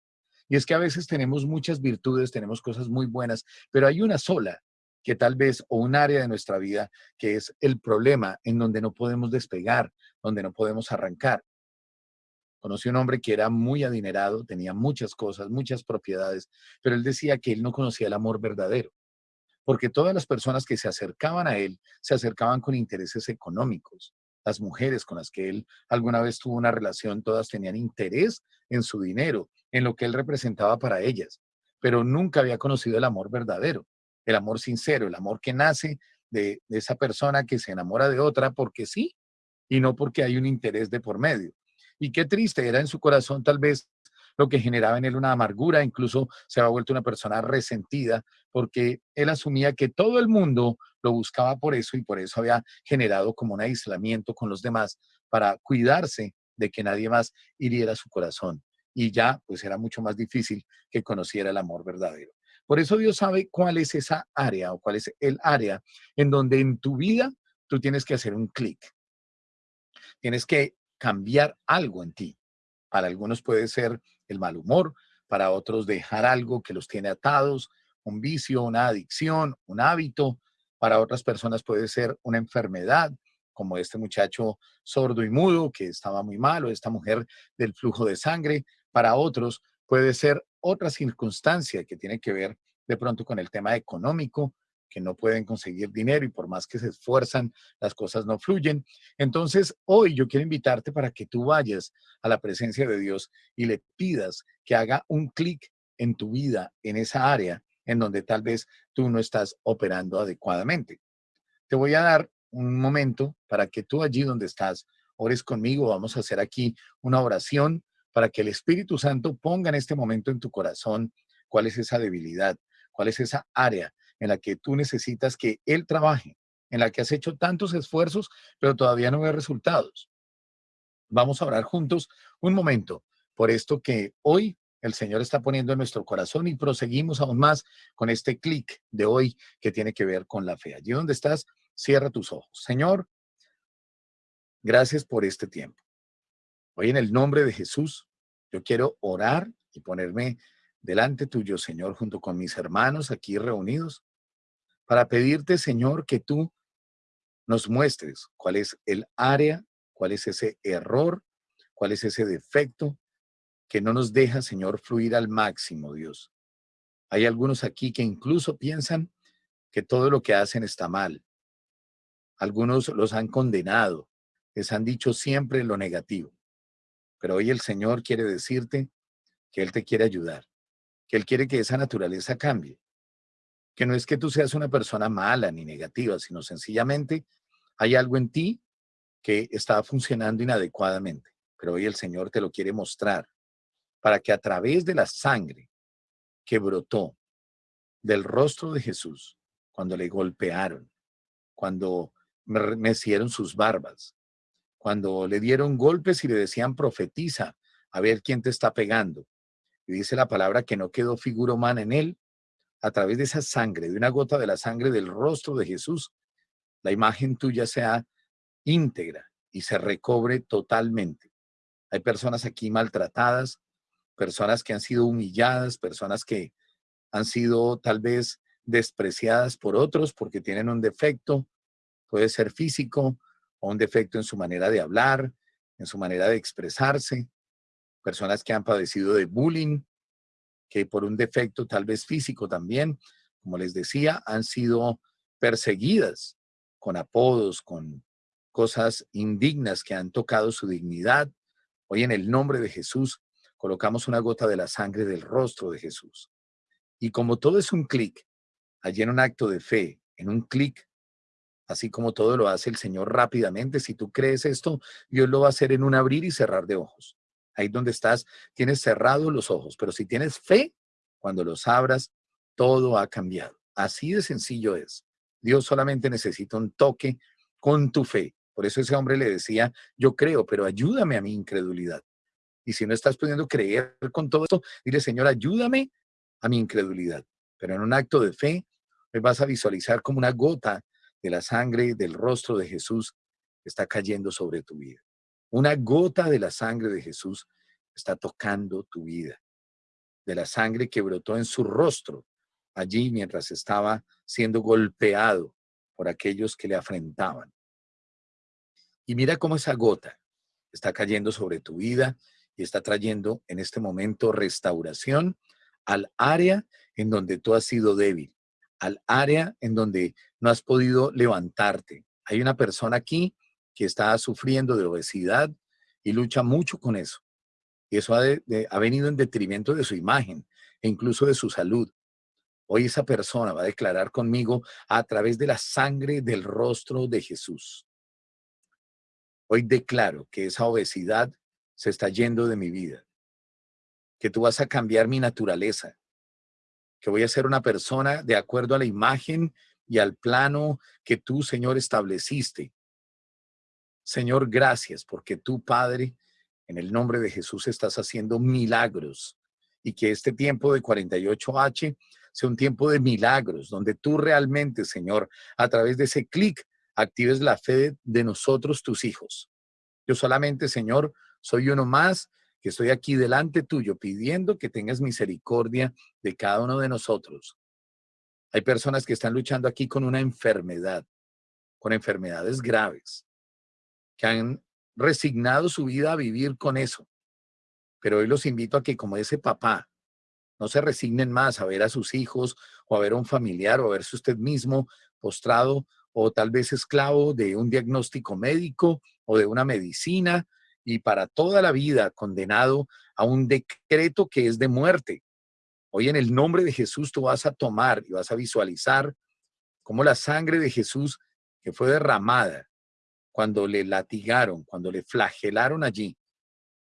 Y es que a veces tenemos muchas virtudes, tenemos cosas muy buenas, pero hay una sola que tal vez, o un área de nuestra vida que es el problema en donde no podemos despegar, donde no podemos arrancar. Conocí un hombre que era muy adinerado, tenía muchas cosas, muchas propiedades, pero él decía que él no conocía el amor verdadero, porque todas las personas que se acercaban a él se acercaban con intereses económicos. Las mujeres con las que él alguna vez tuvo una relación, todas tenían interés en su dinero, en lo que él representaba para ellas, pero nunca había conocido el amor verdadero, el amor sincero, el amor que nace de, de esa persona que se enamora de otra porque sí y no porque hay un interés de por medio. Y qué triste era en su corazón tal vez lo que generaba en él una amargura, incluso se había vuelto una persona resentida porque él asumía que todo el mundo lo buscaba por eso y por eso había generado como un aislamiento con los demás para cuidarse de que nadie más hiriera su corazón. Y ya pues era mucho más difícil que conociera el amor verdadero. Por eso Dios sabe cuál es esa área o cuál es el área en donde en tu vida tú tienes que hacer un clic. Tienes que cambiar algo en ti. Para algunos puede ser el mal humor, para otros dejar algo que los tiene atados, un vicio, una adicción, un hábito. Para otras personas puede ser una enfermedad, como este muchacho sordo y mudo que estaba muy mal, o esta mujer del flujo de sangre. Para otros puede ser otra circunstancia que tiene que ver de pronto con el tema económico, que no pueden conseguir dinero y por más que se esfuerzan, las cosas no fluyen. Entonces, hoy yo quiero invitarte para que tú vayas a la presencia de Dios y le pidas que haga un clic en tu vida, en esa área en donde tal vez tú no estás operando adecuadamente. Te voy a dar un momento para que tú allí donde estás ores conmigo. Vamos a hacer aquí una oración para que el Espíritu Santo ponga en este momento en tu corazón cuál es esa debilidad, cuál es esa área en la que tú necesitas que Él trabaje, en la que has hecho tantos esfuerzos, pero todavía no ve resultados. Vamos a orar juntos un momento por esto que hoy el Señor está poniendo en nuestro corazón y proseguimos aún más con este clic de hoy que tiene que ver con la fe. Allí donde estás, cierra tus ojos. Señor, gracias por este tiempo. Hoy en el nombre de Jesús, yo quiero orar y ponerme delante tuyo, Señor, junto con mis hermanos aquí reunidos, para pedirte, Señor, que tú nos muestres cuál es el área, cuál es ese error, cuál es ese defecto que no nos deja, Señor, fluir al máximo, Dios. Hay algunos aquí que incluso piensan que todo lo que hacen está mal. Algunos los han condenado, les han dicho siempre lo negativo. Pero hoy el Señor quiere decirte que Él te quiere ayudar que Él quiere que esa naturaleza cambie. Que no es que tú seas una persona mala ni negativa, sino sencillamente hay algo en ti que está funcionando inadecuadamente. Pero hoy el Señor te lo quiere mostrar para que a través de la sangre que brotó del rostro de Jesús, cuando le golpearon, cuando mecieron sus barbas, cuando le dieron golpes y le decían profetiza, a ver quién te está pegando, y dice la palabra que no quedó figura humana en él, a través de esa sangre, de una gota de la sangre del rostro de Jesús, la imagen tuya sea íntegra y se recobre totalmente. Hay personas aquí maltratadas, personas que han sido humilladas, personas que han sido tal vez despreciadas por otros porque tienen un defecto, puede ser físico o un defecto en su manera de hablar, en su manera de expresarse, personas que han padecido de bullying, que por un defecto tal vez físico también, como les decía, han sido perseguidas con apodos, con cosas indignas que han tocado su dignidad. Hoy en el nombre de Jesús colocamos una gota de la sangre del rostro de Jesús. Y como todo es un clic, allí en un acto de fe, en un clic, así como todo lo hace el Señor rápidamente, si tú crees esto, Dios lo va a hacer en un abrir y cerrar de ojos ahí donde estás, tienes cerrados los ojos, pero si tienes fe, cuando los abras, todo ha cambiado. Así de sencillo es. Dios solamente necesita un toque con tu fe. Por eso ese hombre le decía, yo creo, pero ayúdame a mi incredulidad. Y si no estás pudiendo creer con todo esto, dile, Señor, ayúdame a mi incredulidad. Pero en un acto de fe, vas a visualizar como una gota de la sangre del rostro de Jesús está cayendo sobre tu vida. Una gota de la sangre de Jesús está tocando tu vida. De la sangre que brotó en su rostro allí mientras estaba siendo golpeado por aquellos que le afrentaban. Y mira cómo esa gota está cayendo sobre tu vida y está trayendo en este momento restauración al área en donde tú has sido débil, al área en donde no has podido levantarte. Hay una persona aquí que está sufriendo de obesidad y lucha mucho con eso. Y eso ha, ha venido en detrimento de su imagen e incluso de su salud. Hoy esa persona va a declarar conmigo a través de la sangre del rostro de Jesús. Hoy declaro que esa obesidad se está yendo de mi vida, que tú vas a cambiar mi naturaleza, que voy a ser una persona de acuerdo a la imagen y al plano que tú, Señor, estableciste. Señor, gracias porque tú, Padre, en el nombre de Jesús estás haciendo milagros y que este tiempo de 48H sea un tiempo de milagros, donde tú realmente, Señor, a través de ese clic, actives la fe de nosotros, tus hijos. Yo solamente, Señor, soy uno más que estoy aquí delante tuyo pidiendo que tengas misericordia de cada uno de nosotros. Hay personas que están luchando aquí con una enfermedad, con enfermedades graves, que han resignado su vida a vivir con eso. Pero hoy los invito a que como ese papá, no se resignen más a ver a sus hijos o a ver a un familiar o a verse usted mismo postrado o tal vez esclavo de un diagnóstico médico o de una medicina y para toda la vida condenado a un decreto que es de muerte. Hoy en el nombre de Jesús tú vas a tomar y vas a visualizar cómo la sangre de Jesús que fue derramada cuando le latigaron, cuando le flagelaron allí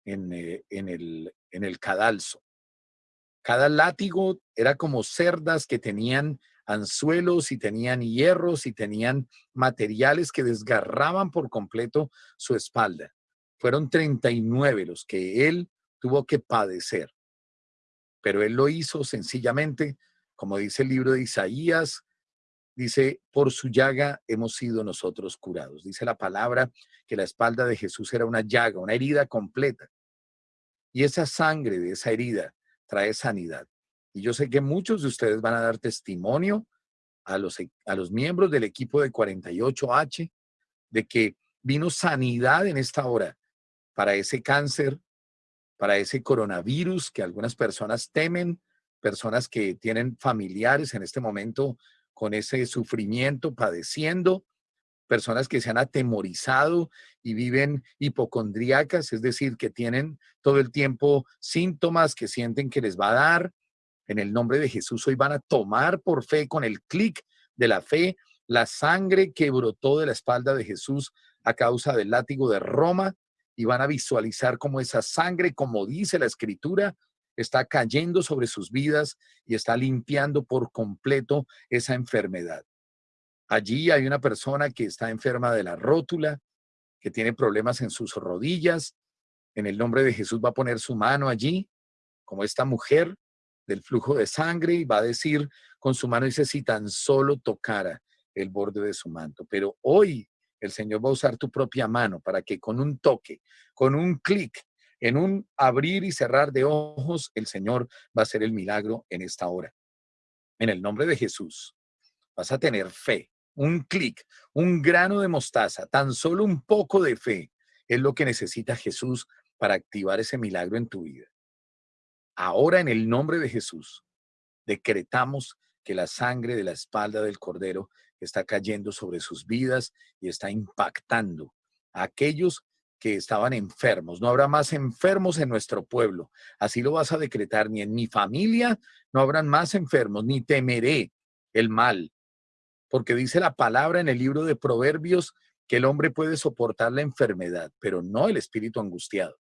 en, eh, en, el, en el cadalso. Cada látigo era como cerdas que tenían anzuelos y tenían hierros y tenían materiales que desgarraban por completo su espalda. Fueron 39 los que él tuvo que padecer. Pero él lo hizo sencillamente, como dice el libro de Isaías, dice, por su llaga hemos sido nosotros curados. Dice la palabra que la espalda de Jesús era una llaga, una herida completa. Y esa sangre de esa herida trae sanidad. Y yo sé que muchos de ustedes van a dar testimonio a los, a los miembros del equipo de 48H de que vino sanidad en esta hora para ese cáncer, para ese coronavirus que algunas personas temen, personas que tienen familiares en este momento con ese sufrimiento, padeciendo, personas que se han atemorizado y viven hipocondríacas, es decir, que tienen todo el tiempo síntomas que sienten que les va a dar. En el nombre de Jesús hoy van a tomar por fe con el clic de la fe la sangre que brotó de la espalda de Jesús a causa del látigo de Roma y van a visualizar cómo esa sangre, como dice la escritura, está cayendo sobre sus vidas y está limpiando por completo esa enfermedad. Allí hay una persona que está enferma de la rótula, que tiene problemas en sus rodillas. En el nombre de Jesús va a poner su mano allí, como esta mujer del flujo de sangre, y va a decir con su mano, dice, si tan solo tocara el borde de su manto. Pero hoy el Señor va a usar tu propia mano para que con un toque, con un clic, en un abrir y cerrar de ojos, el Señor va a hacer el milagro en esta hora. En el nombre de Jesús, vas a tener fe, un clic, un grano de mostaza, tan solo un poco de fe es lo que necesita Jesús para activar ese milagro en tu vida. Ahora en el nombre de Jesús, decretamos que la sangre de la espalda del Cordero está cayendo sobre sus vidas y está impactando a aquellos que estaban enfermos. No habrá más enfermos en nuestro pueblo. Así lo vas a decretar. Ni en mi familia no habrán más enfermos, ni temeré el mal. Porque dice la palabra en el libro de Proverbios que el hombre puede soportar la enfermedad, pero no el espíritu angustiado.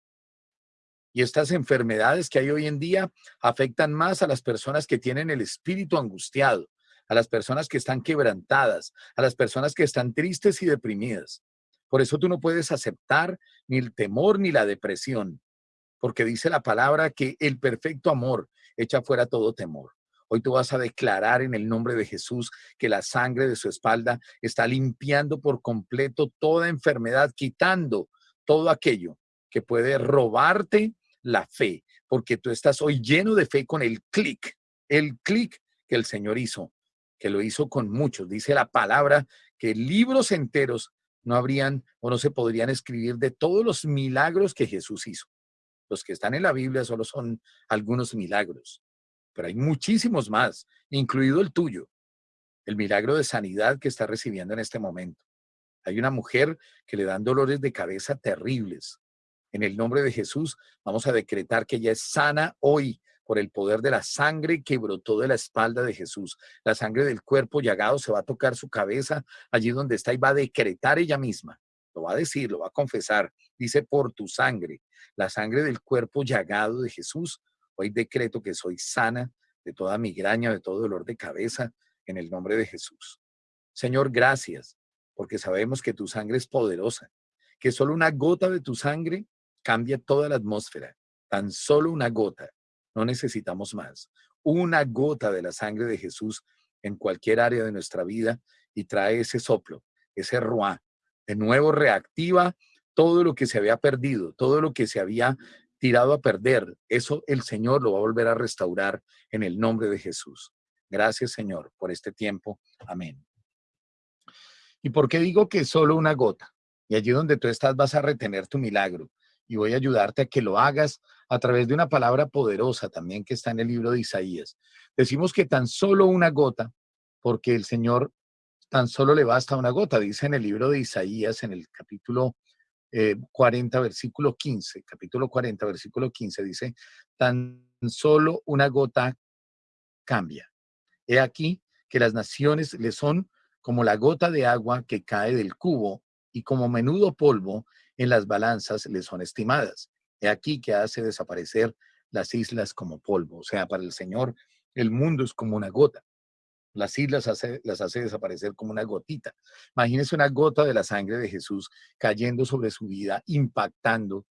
Y estas enfermedades que hay hoy en día afectan más a las personas que tienen el espíritu angustiado a las personas que están quebrantadas, a las personas que están tristes y deprimidas. Por eso tú no puedes aceptar ni el temor ni la depresión, porque dice la palabra que el perfecto amor echa fuera todo temor. Hoy tú vas a declarar en el nombre de Jesús que la sangre de su espalda está limpiando por completo toda enfermedad, quitando todo aquello que puede robarte la fe, porque tú estás hoy lleno de fe con el clic, el clic que el Señor hizo, que lo hizo con muchos. Dice la palabra que libros enteros no habrían o no se podrían escribir de todos los milagros que Jesús hizo. Los que están en la Biblia solo son algunos milagros, pero hay muchísimos más, incluido el tuyo, el milagro de sanidad que está recibiendo en este momento. Hay una mujer que le dan dolores de cabeza terribles. En el nombre de Jesús vamos a decretar que ella es sana hoy por el poder de la sangre que brotó de la espalda de Jesús. La sangre del cuerpo llagado se va a tocar su cabeza allí donde está y va a decretar ella misma. Lo va a decir, lo va a confesar. Dice, por tu sangre la sangre del cuerpo llagado de Jesús. Hoy decreto que soy sana de toda migraña, de todo dolor de cabeza, en el nombre de Jesús. Señor, gracias, porque sabemos que tu sangre es poderosa, que solo una gota de tu sangre cambia toda la atmósfera. Tan solo una gota, no necesitamos más. Una gota de la sangre de Jesús en cualquier área de nuestra vida y trae ese soplo, ese ruá. De nuevo reactiva todo lo que se había perdido, todo lo que se había tirado a perder, eso el Señor lo va a volver a restaurar en el nombre de Jesús. Gracias, Señor, por este tiempo. Amén. ¿Y por qué digo que solo una gota? Y allí donde tú estás vas a retener tu milagro y voy a ayudarte a que lo hagas a través de una palabra poderosa también que está en el libro de Isaías. Decimos que tan solo una gota, porque el Señor tan solo le basta una gota, dice en el libro de Isaías, en el capítulo 40, eh, versículo 15, capítulo 40, versículo 15, dice, tan solo una gota cambia. He aquí que las naciones le son como la gota de agua que cae del cubo y como menudo polvo en las balanzas le son estimadas. He aquí que hace desaparecer las islas como polvo. O sea, para el Señor el mundo es como una gota las islas las hace desaparecer como una gotita. Imagínense una gota de la sangre de Jesús cayendo sobre su vida, impactando.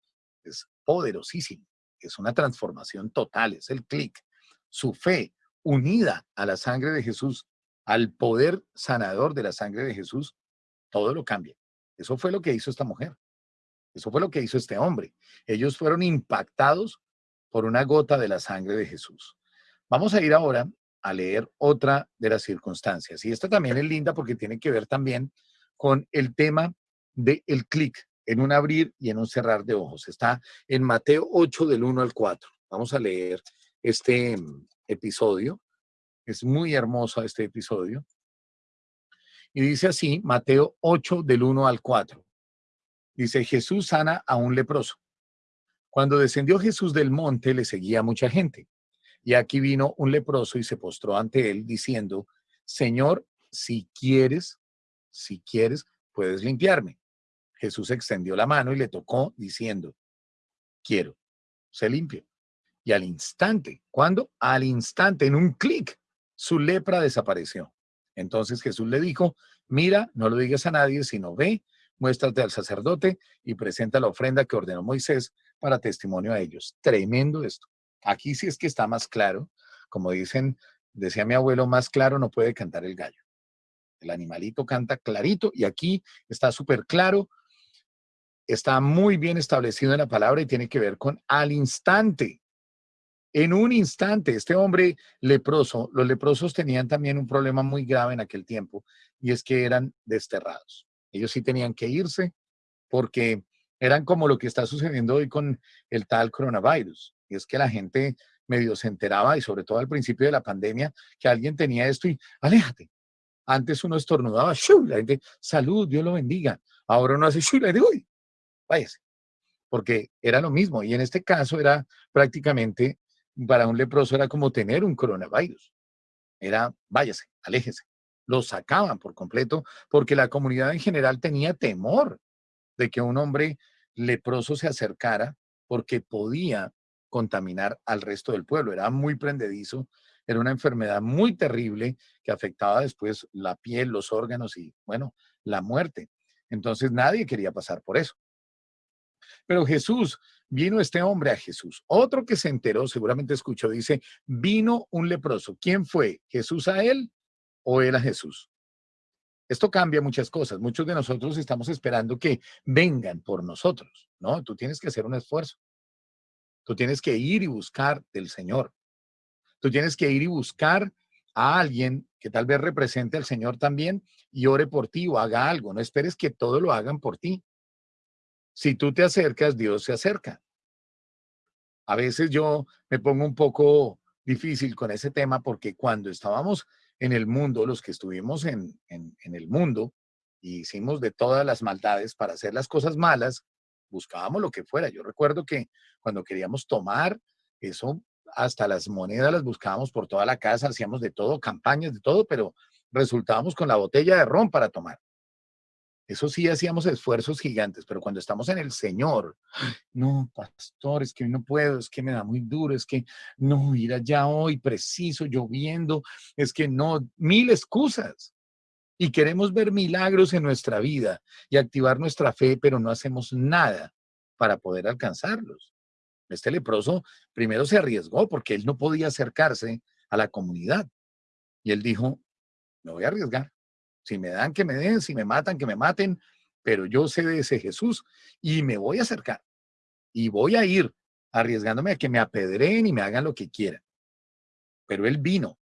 Es poderosísimo. Es una transformación total, es el clic. Su fe unida a la sangre de Jesús, al poder sanador de la sangre de Jesús, todo lo cambia. Eso fue lo que hizo esta mujer. Eso fue lo que hizo este hombre. Ellos fueron impactados por una gota de la sangre de Jesús. Vamos a ir ahora a leer otra de las circunstancias. Y esta también es linda porque tiene que ver también con el tema del el clic en un abrir y en un cerrar de ojos. Está en Mateo 8 del 1 al 4. Vamos a leer este mm, episodio. Es muy hermoso este episodio. Y dice así, Mateo 8 del 1 al 4. Dice, Jesús sana a un leproso. Cuando descendió Jesús del monte, le seguía mucha gente. Y aquí vino un leproso y se postró ante él diciendo, Señor, si quieres, si quieres, puedes limpiarme. Jesús extendió la mano y le tocó diciendo, quiero, se limpio. Y al instante, ¿cuándo? Al instante, en un clic, su lepra desapareció. Entonces Jesús le dijo, mira, no lo digas a nadie, sino ve, muéstrate al sacerdote y presenta la ofrenda que ordenó Moisés para testimonio a ellos. Tremendo esto. Aquí sí es que está más claro. Como dicen, decía mi abuelo, más claro no puede cantar el gallo. El animalito canta clarito y aquí está súper claro. Está muy bien establecido en la palabra y tiene que ver con al instante. En un instante, este hombre leproso, los leprosos tenían también un problema muy grave en aquel tiempo y es que eran desterrados. Ellos sí tenían que irse porque eran como lo que está sucediendo hoy con el tal coronavirus. Y es que la gente medio se enteraba, y sobre todo al principio de la pandemia, que alguien tenía esto y aléjate. Antes uno estornudaba, ¡shu! la gente, salud, Dios lo bendiga. Ahora uno hace, ¡shu! la uy, váyase. Porque era lo mismo. Y en este caso era prácticamente, para un leproso era como tener un coronavirus. Era, váyase, aléjese. Lo sacaban por completo porque la comunidad en general tenía temor de que un hombre leproso se acercara porque podía contaminar al resto del pueblo. Era muy prendedizo, era una enfermedad muy terrible que afectaba después la piel, los órganos y, bueno, la muerte. Entonces nadie quería pasar por eso. Pero Jesús vino este hombre a Jesús. Otro que se enteró, seguramente escuchó, dice, vino un leproso. ¿Quién fue? ¿Jesús a él o él a Jesús? Esto cambia muchas cosas. Muchos de nosotros estamos esperando que vengan por nosotros, ¿no? Tú tienes que hacer un esfuerzo. Tú tienes que ir y buscar del Señor. Tú tienes que ir y buscar a alguien que tal vez represente al Señor también y ore por ti o haga algo. No esperes que todo lo hagan por ti. Si tú te acercas, Dios se acerca. A veces yo me pongo un poco difícil con ese tema porque cuando estábamos en el mundo, los que estuvimos en, en, el mundo, y hicimos de todas las maldades para hacer las cosas malas, buscábamos lo que fuera. Yo recuerdo que cuando queríamos tomar, eso hasta las monedas las buscábamos por toda la casa, hacíamos de todo, campañas de todo, pero resultábamos con la botella de ron para tomar. Eso sí hacíamos esfuerzos gigantes, pero cuando estamos en el Señor, no, pastor, es que no puedo, es que me da muy duro, es que no, ir allá hoy, preciso, lloviendo, es que no, mil excusas. Y queremos ver milagros en nuestra vida y activar nuestra fe, pero no hacemos nada para poder alcanzarlos. Este leproso primero se arriesgó porque él no podía acercarse a la comunidad. Y él dijo, me voy a arriesgar. Si me dan, que me den, si me matan, que me maten, pero yo sé de ese Jesús y me voy a acercar. Y voy a ir arriesgándome a que me apedreen y me hagan lo que quieran. Pero él vino.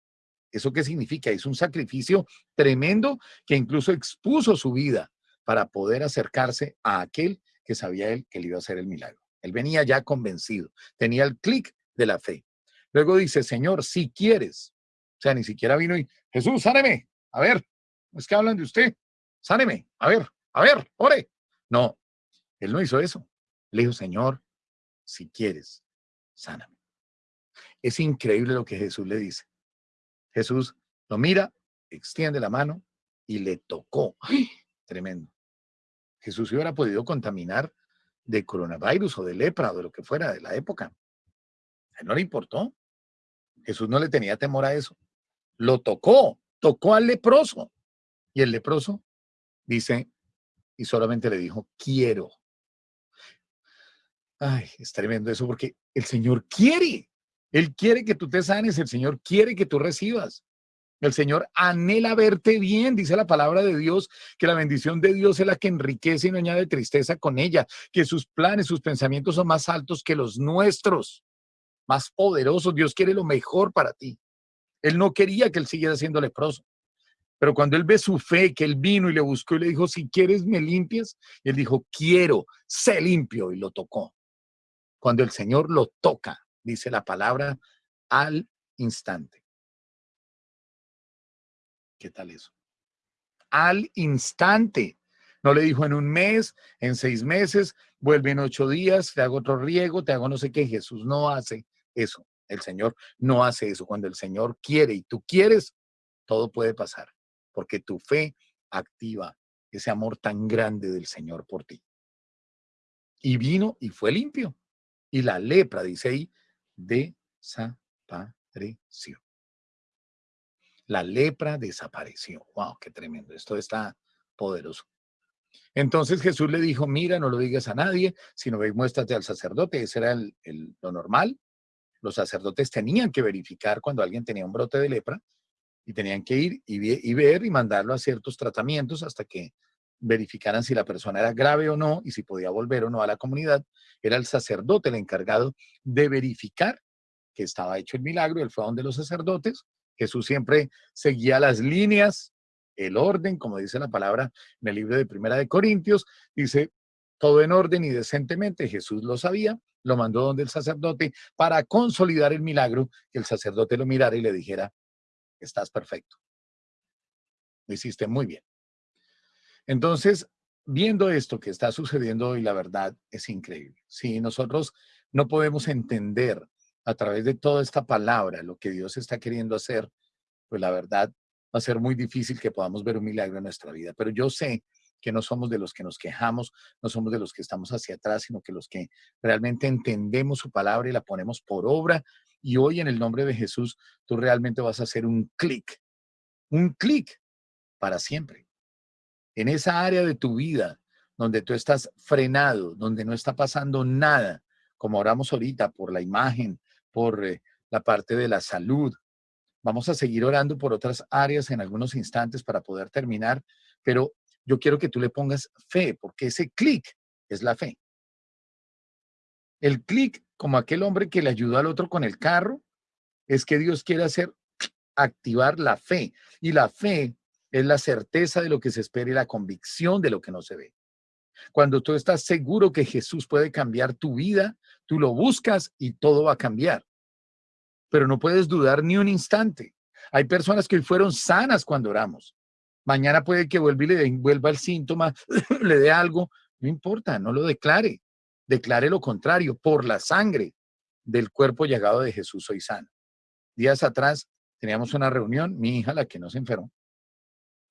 ¿Eso qué significa? Es un sacrificio tremendo que incluso expuso su vida para poder acercarse a aquel que sabía él que le iba a hacer el milagro. Él venía ya convencido, tenía el clic de la fe. Luego dice, Señor, si quieres. O sea, ni siquiera vino y, Jesús, sáneme. A ver, es que hablan de usted. Sáneme. A ver, a ver, ore. No, él no hizo eso. Le dijo, Señor, si quieres, sáname. Es increíble lo que Jesús le dice. Jesús lo mira, extiende la mano y le tocó. Tremendo. Jesús hubiera podido contaminar de coronavirus o de lepra o de lo que fuera de la época. A él no le importó. Jesús no le tenía temor a eso. Lo tocó, tocó al leproso. Y el leproso dice, y solamente le dijo, quiero. Ay, es tremendo eso porque el Señor quiere. Él quiere que tú te sanes, el Señor quiere que tú recibas. El Señor anhela verte bien, dice la palabra de Dios, que la bendición de Dios es la que enriquece y no añade tristeza con ella, que sus planes, sus pensamientos son más altos que los nuestros, más poderosos. Dios quiere lo mejor para ti. Él no quería que él siguiera siendo leproso. Pero cuando él ve su fe, que él vino y le buscó y le dijo, si quieres me limpias, él dijo, quiero, sé limpio, y lo tocó. Cuando el Señor lo toca, dice la palabra, al instante. ¿Qué tal eso? Al instante. No le dijo en un mes, en seis meses, vuelve en ocho días, te hago otro riego, te hago no sé qué. Jesús no hace eso. El Señor no hace eso. Cuando el Señor quiere y tú quieres, todo puede pasar, porque tu fe activa ese amor tan grande del Señor por ti. Y vino y fue limpio. Y la lepra, dice ahí, desapareció la lepra desapareció. ¡Wow! ¡Qué tremendo! Esto está poderoso. Entonces Jesús le dijo, mira, no lo digas a nadie, sino ve, muéstrate al sacerdote. Ese era lo normal. Los sacerdotes tenían que verificar cuando alguien tenía un brote de lepra y tenían que ir y, ver y mandarlo a ciertos tratamientos hasta que verificaran si la persona era grave o no y si podía volver o no a la comunidad. Era el sacerdote el encargado de verificar que estaba hecho el milagro. Él fue a donde los sacerdotes Jesús siempre seguía las líneas, el orden, como dice la palabra en el libro de Primera de Corintios, dice todo en orden y decentemente. Jesús lo sabía, lo mandó donde el sacerdote para consolidar el milagro, que el sacerdote lo mirara y le dijera, estás perfecto. Lo hiciste muy bien. Entonces, viendo esto que está sucediendo hoy, la verdad es increíble. Si nosotros no podemos entender a través de toda esta palabra, lo que Dios está queriendo hacer, pues la verdad va a ser muy difícil que podamos ver un milagro en nuestra vida. Pero yo sé que no somos de los que nos quejamos, no somos de los que estamos hacia atrás, sino que los que realmente entendemos su palabra y la ponemos por obra. Y hoy en el nombre de Jesús, tú realmente vas a hacer un clic, un clic para siempre. En esa área de tu vida donde tú estás frenado, donde no está pasando nada, como oramos ahorita, por la imagen, por eh, la parte de la salud. Vamos a seguir orando por otras áreas en algunos instantes para poder terminar, pero yo quiero que tú le pongas fe, porque ese clic es la fe. El clic, como aquel hombre que le ayudó al otro con el carro, es que Dios quiere hacer activar la fe. Y la fe es la certeza de lo que se espera y la convicción de lo que no se ve. Cuando tú estás seguro que Jesús puede cambiar tu vida, tú lo buscas y todo va a cambiar. Pero no puedes dudar ni un instante. Hay personas que hoy fueron sanas cuando oramos. Mañana puede que vuelva y le vuelva el síntoma, le dé algo. No importa, no lo declare. Declare lo contrario. Por la sangre del cuerpo llegado de Jesús soy sano. Días atrás teníamos una reunión, mi hija, la que no se enfermó,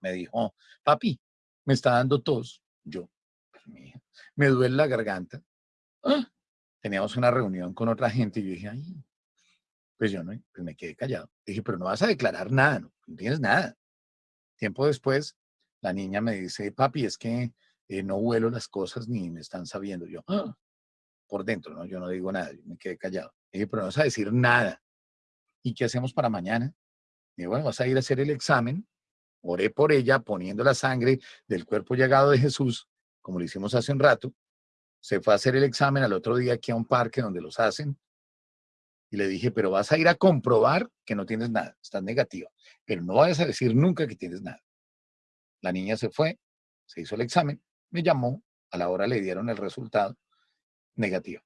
me dijo, papi, me está dando tos. Yo, me duele la garganta. ¡Ah! Teníamos una reunión con otra gente y yo dije, ay, pues yo no, pues me quedé callado. Dije, pero no vas a declarar nada, no, tienes nada. Tiempo después, la niña me dice, papi, es que eh, no huelo las cosas ni me están sabiendo. Yo, ¡Ah! Por dentro, ¿no? Yo no digo nada, me quedé callado. Dije, pero no vas a decir nada. ¿Y qué hacemos para mañana? Dije, bueno, vas a ir a hacer el examen. Oré por ella poniendo la sangre del cuerpo llegado de Jesús como lo hicimos hace un rato, se fue a hacer el examen al otro día aquí a un parque donde los hacen, y le dije, pero vas a ir a comprobar que no tienes nada, estás negativa, pero no vayas a decir nunca que tienes nada. La niña se fue, se hizo el examen, me llamó, a la hora le dieron el resultado negativo.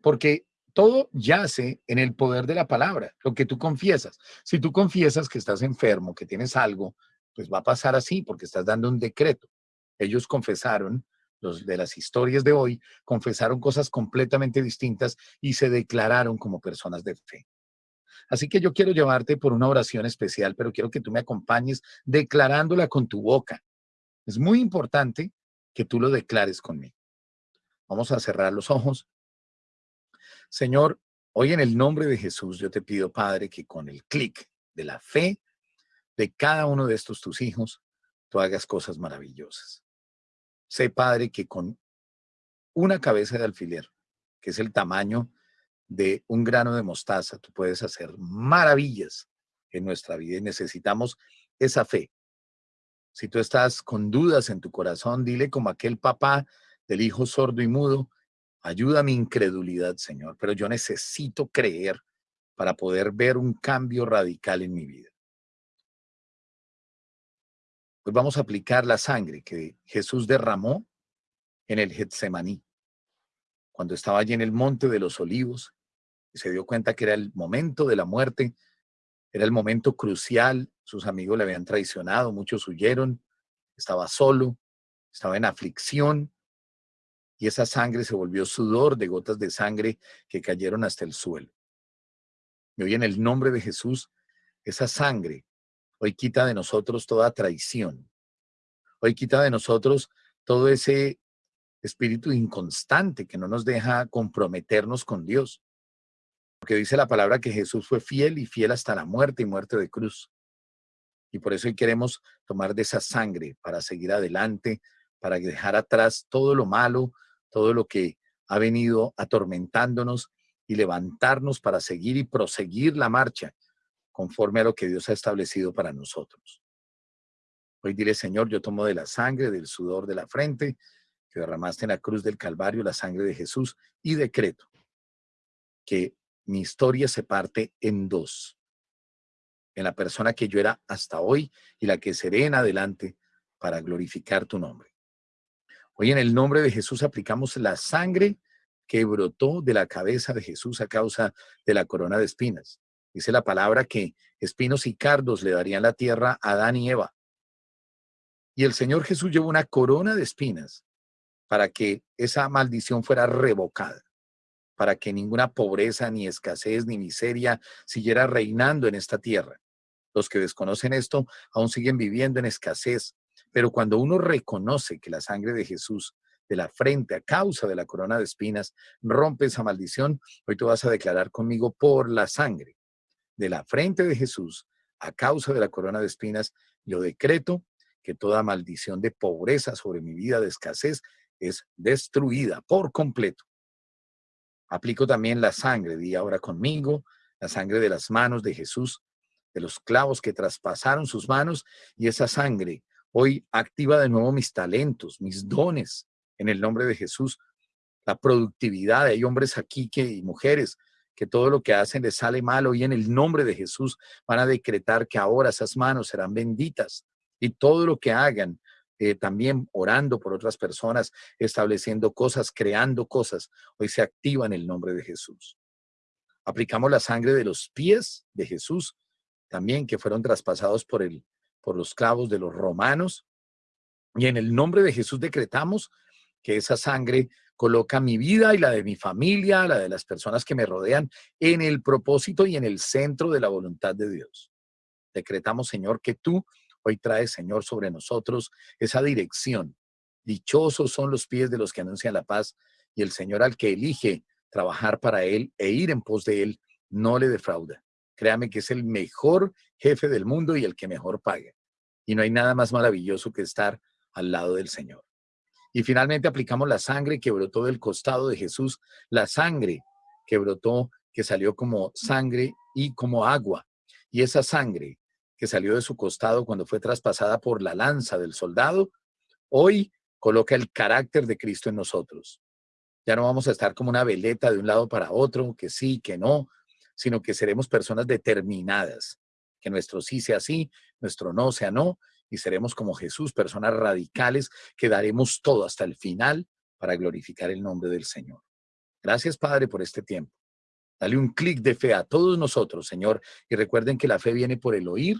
Porque todo yace en el poder de la palabra, lo que tú confiesas. Si tú confiesas que estás enfermo, que tienes algo, pues va a pasar así porque estás dando un decreto. Ellos confesaron, los de las historias de hoy, confesaron cosas completamente distintas y se declararon como personas de fe. Así que yo quiero llevarte por una oración especial, pero quiero que tú me acompañes declarándola con tu boca. Es muy importante que tú lo declares conmigo. Vamos a cerrar los ojos. Señor, hoy en el nombre de Jesús yo te pido, Padre, que con el clic de la fe de cada uno de estos tus hijos, tú hagas cosas maravillosas. Sé, Padre, que con una cabeza de alfiler, que es el tamaño de un grano de mostaza, tú puedes hacer maravillas en nuestra vida y necesitamos esa fe. Si tú estás con dudas en tu corazón, dile como aquel papá del hijo sordo y mudo, ayuda a mi incredulidad, Señor, pero yo necesito creer para poder ver un cambio radical en mi vida. Pues vamos a aplicar la sangre que Jesús derramó en el Getsemaní, cuando estaba allí en el monte de los olivos y se dio cuenta que era el momento de la muerte, era el momento crucial, sus amigos le habían traicionado, muchos huyeron, estaba solo, estaba en aflicción y esa sangre se volvió sudor de gotas de sangre que cayeron hasta el suelo. Y hoy en el nombre de Jesús, esa sangre Hoy quita de nosotros toda traición. Hoy quita de nosotros todo ese espíritu inconstante que no nos deja comprometernos con Dios. Porque dice la palabra que Jesús fue fiel y fiel hasta la muerte y muerte de cruz. Y por eso hoy queremos tomar de esa sangre para seguir adelante, para dejar atrás todo lo malo, todo lo que ha venido atormentándonos y levantarnos para seguir y proseguir la marcha conforme a lo que Dios ha establecido para nosotros. Hoy diré, Señor, yo tomo de la sangre, del sudor de la frente, que derramaste en la cruz del Calvario, la sangre de Jesús, y decreto que mi historia se parte en dos. En la persona que yo era hasta hoy y la que seré en adelante para glorificar tu nombre. Hoy en el nombre de Jesús aplicamos la sangre que brotó de la cabeza de Jesús a causa de la corona de espinas. Dice la palabra que espinos y cardos le darían la tierra a Adán y Eva. Y el Señor Jesús llevó una corona de espinas para que esa maldición fuera revocada, para que ninguna pobreza, ni escasez, ni miseria siguiera reinando en esta tierra. Los que desconocen esto aún siguen viviendo en escasez, pero cuando uno reconoce que la sangre de Jesús de la frente a causa de la corona de espinas rompe esa maldición, hoy tú vas a declarar conmigo por la sangre de la frente de Jesús a causa de la corona de espinas, yo decreto que toda maldición de pobreza sobre mi vida, de escasez, es destruida por completo. Aplico también la sangre, di ahora conmigo, la sangre de las manos de Jesús, de los clavos que traspasaron sus manos y esa sangre hoy activa de nuevo mis talentos, mis dones en el nombre de Jesús, la productividad. Hay hombres aquí que, y mujeres que todo lo que hacen les sale mal. Hoy en el nombre de Jesús van a decretar que ahora esas manos serán benditas y todo lo que hagan, eh, también orando por otras personas, estableciendo cosas, creando cosas, hoy se activa en el nombre de Jesús. Aplicamos la sangre de los pies de Jesús, también que fueron traspasados por, el, por los clavos de los romanos. Y en el nombre de Jesús decretamos que esa sangre coloca mi vida y la de mi familia, la de las personas que me rodean, en el propósito y en el centro de la voluntad de Dios. Decretamos, Señor, que tú hoy traes, Señor, sobre nosotros esa dirección. Dichosos son los pies de los que anuncian la paz y el Señor al que elige trabajar para Él e ir en pos de Él, no le defrauda. Créame que es el mejor jefe del mundo y el que mejor paga. Y no hay nada más maravilloso que estar al lado del Señor. Y finalmente aplicamos la sangre que brotó del costado de Jesús, la sangre que brotó, que salió como sangre y como agua. Y esa sangre que salió de su costado cuando fue traspasada por la lanza del soldado, hoy coloca el carácter de Cristo en nosotros. Ya no vamos a estar como una veleta de un lado para otro, que sí, que no, sino que seremos personas determinadas, que nuestro sí sea sí, nuestro no sea no, y seremos como Jesús, personas radicales que daremos todo hasta el final para glorificar el nombre del Señor. Gracias, Padre, por este tiempo. Dale un clic de fe a todos nosotros, Señor, y recuerden que la fe viene por el oír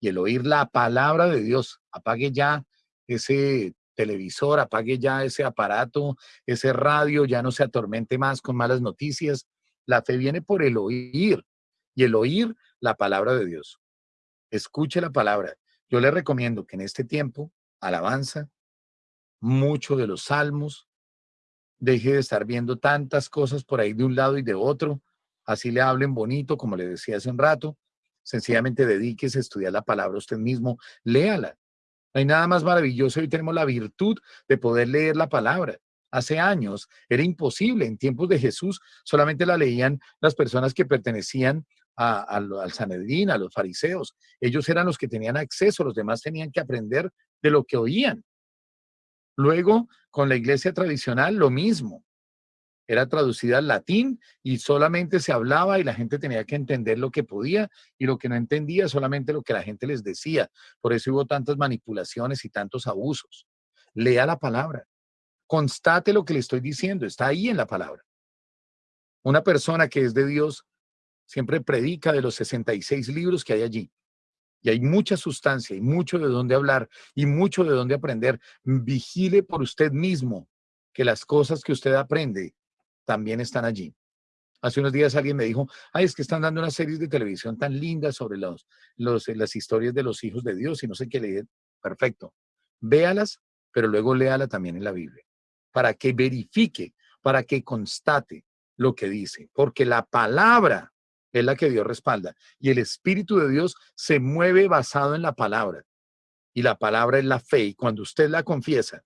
y el oír la palabra de Dios. Apague ya ese televisor, apague ya ese aparato, ese radio, ya no se atormente más con malas noticias. La fe viene por el oír y el oír la palabra de Dios. Escuche la palabra. Yo le recomiendo que en este tiempo, alabanza, mucho de los salmos, deje de estar viendo tantas cosas por ahí de un lado y de otro, así le hablen bonito, como le decía hace un rato, sencillamente dedíquese a estudiar la palabra usted mismo, léala. No hay nada más maravilloso, hoy tenemos la virtud de poder leer la palabra. Hace años era imposible, en tiempos de Jesús solamente la leían las personas que pertenecían al Sanedrín, a los fariseos. Ellos eran los que tenían acceso, los demás tenían que aprender de lo que oían. Luego, con la iglesia tradicional, lo mismo. Era traducida al latín y solamente se hablaba y la gente tenía que entender lo que podía y lo que no entendía, solamente lo que la gente les decía. Por eso hubo tantas manipulaciones y tantos abusos. Lea la palabra. Constate lo que le estoy diciendo. Está ahí en la palabra. Una persona que es de Dios siempre predica de los 66 libros que hay allí. Y hay mucha sustancia y mucho de dónde hablar y mucho de dónde aprender. Vigile por usted mismo que las cosas que usted aprende también están allí. Hace unos días alguien me dijo, ay, es que están dando unas series de televisión tan lindas sobre los, los, las historias de los hijos de Dios y no sé qué leer. Perfecto. Véalas, pero luego léala también en la Biblia, para que verifique, para que constate lo que dice, porque la palabra es la que Dios respalda. Y el Espíritu de Dios se mueve basado en la palabra. Y la palabra es la fe. Y cuando usted la confiesa,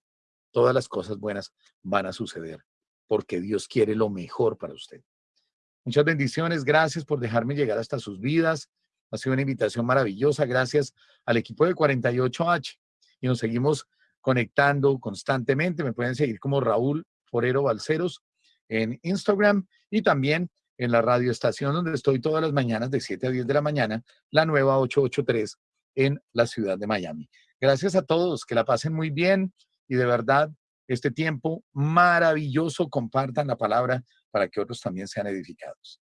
todas las cosas buenas van a suceder, porque Dios quiere lo mejor para usted. Muchas bendiciones. Gracias por dejarme llegar hasta sus vidas. Ha sido una invitación maravillosa. Gracias al equipo de 48H. Y nos seguimos conectando constantemente. Me pueden seguir como Raúl Forero Balceros en Instagram y también en la radioestación donde estoy todas las mañanas de 7 a 10 de la mañana, la nueva 883 en la ciudad de Miami. Gracias a todos, que la pasen muy bien y de verdad este tiempo maravilloso compartan la palabra para que otros también sean edificados.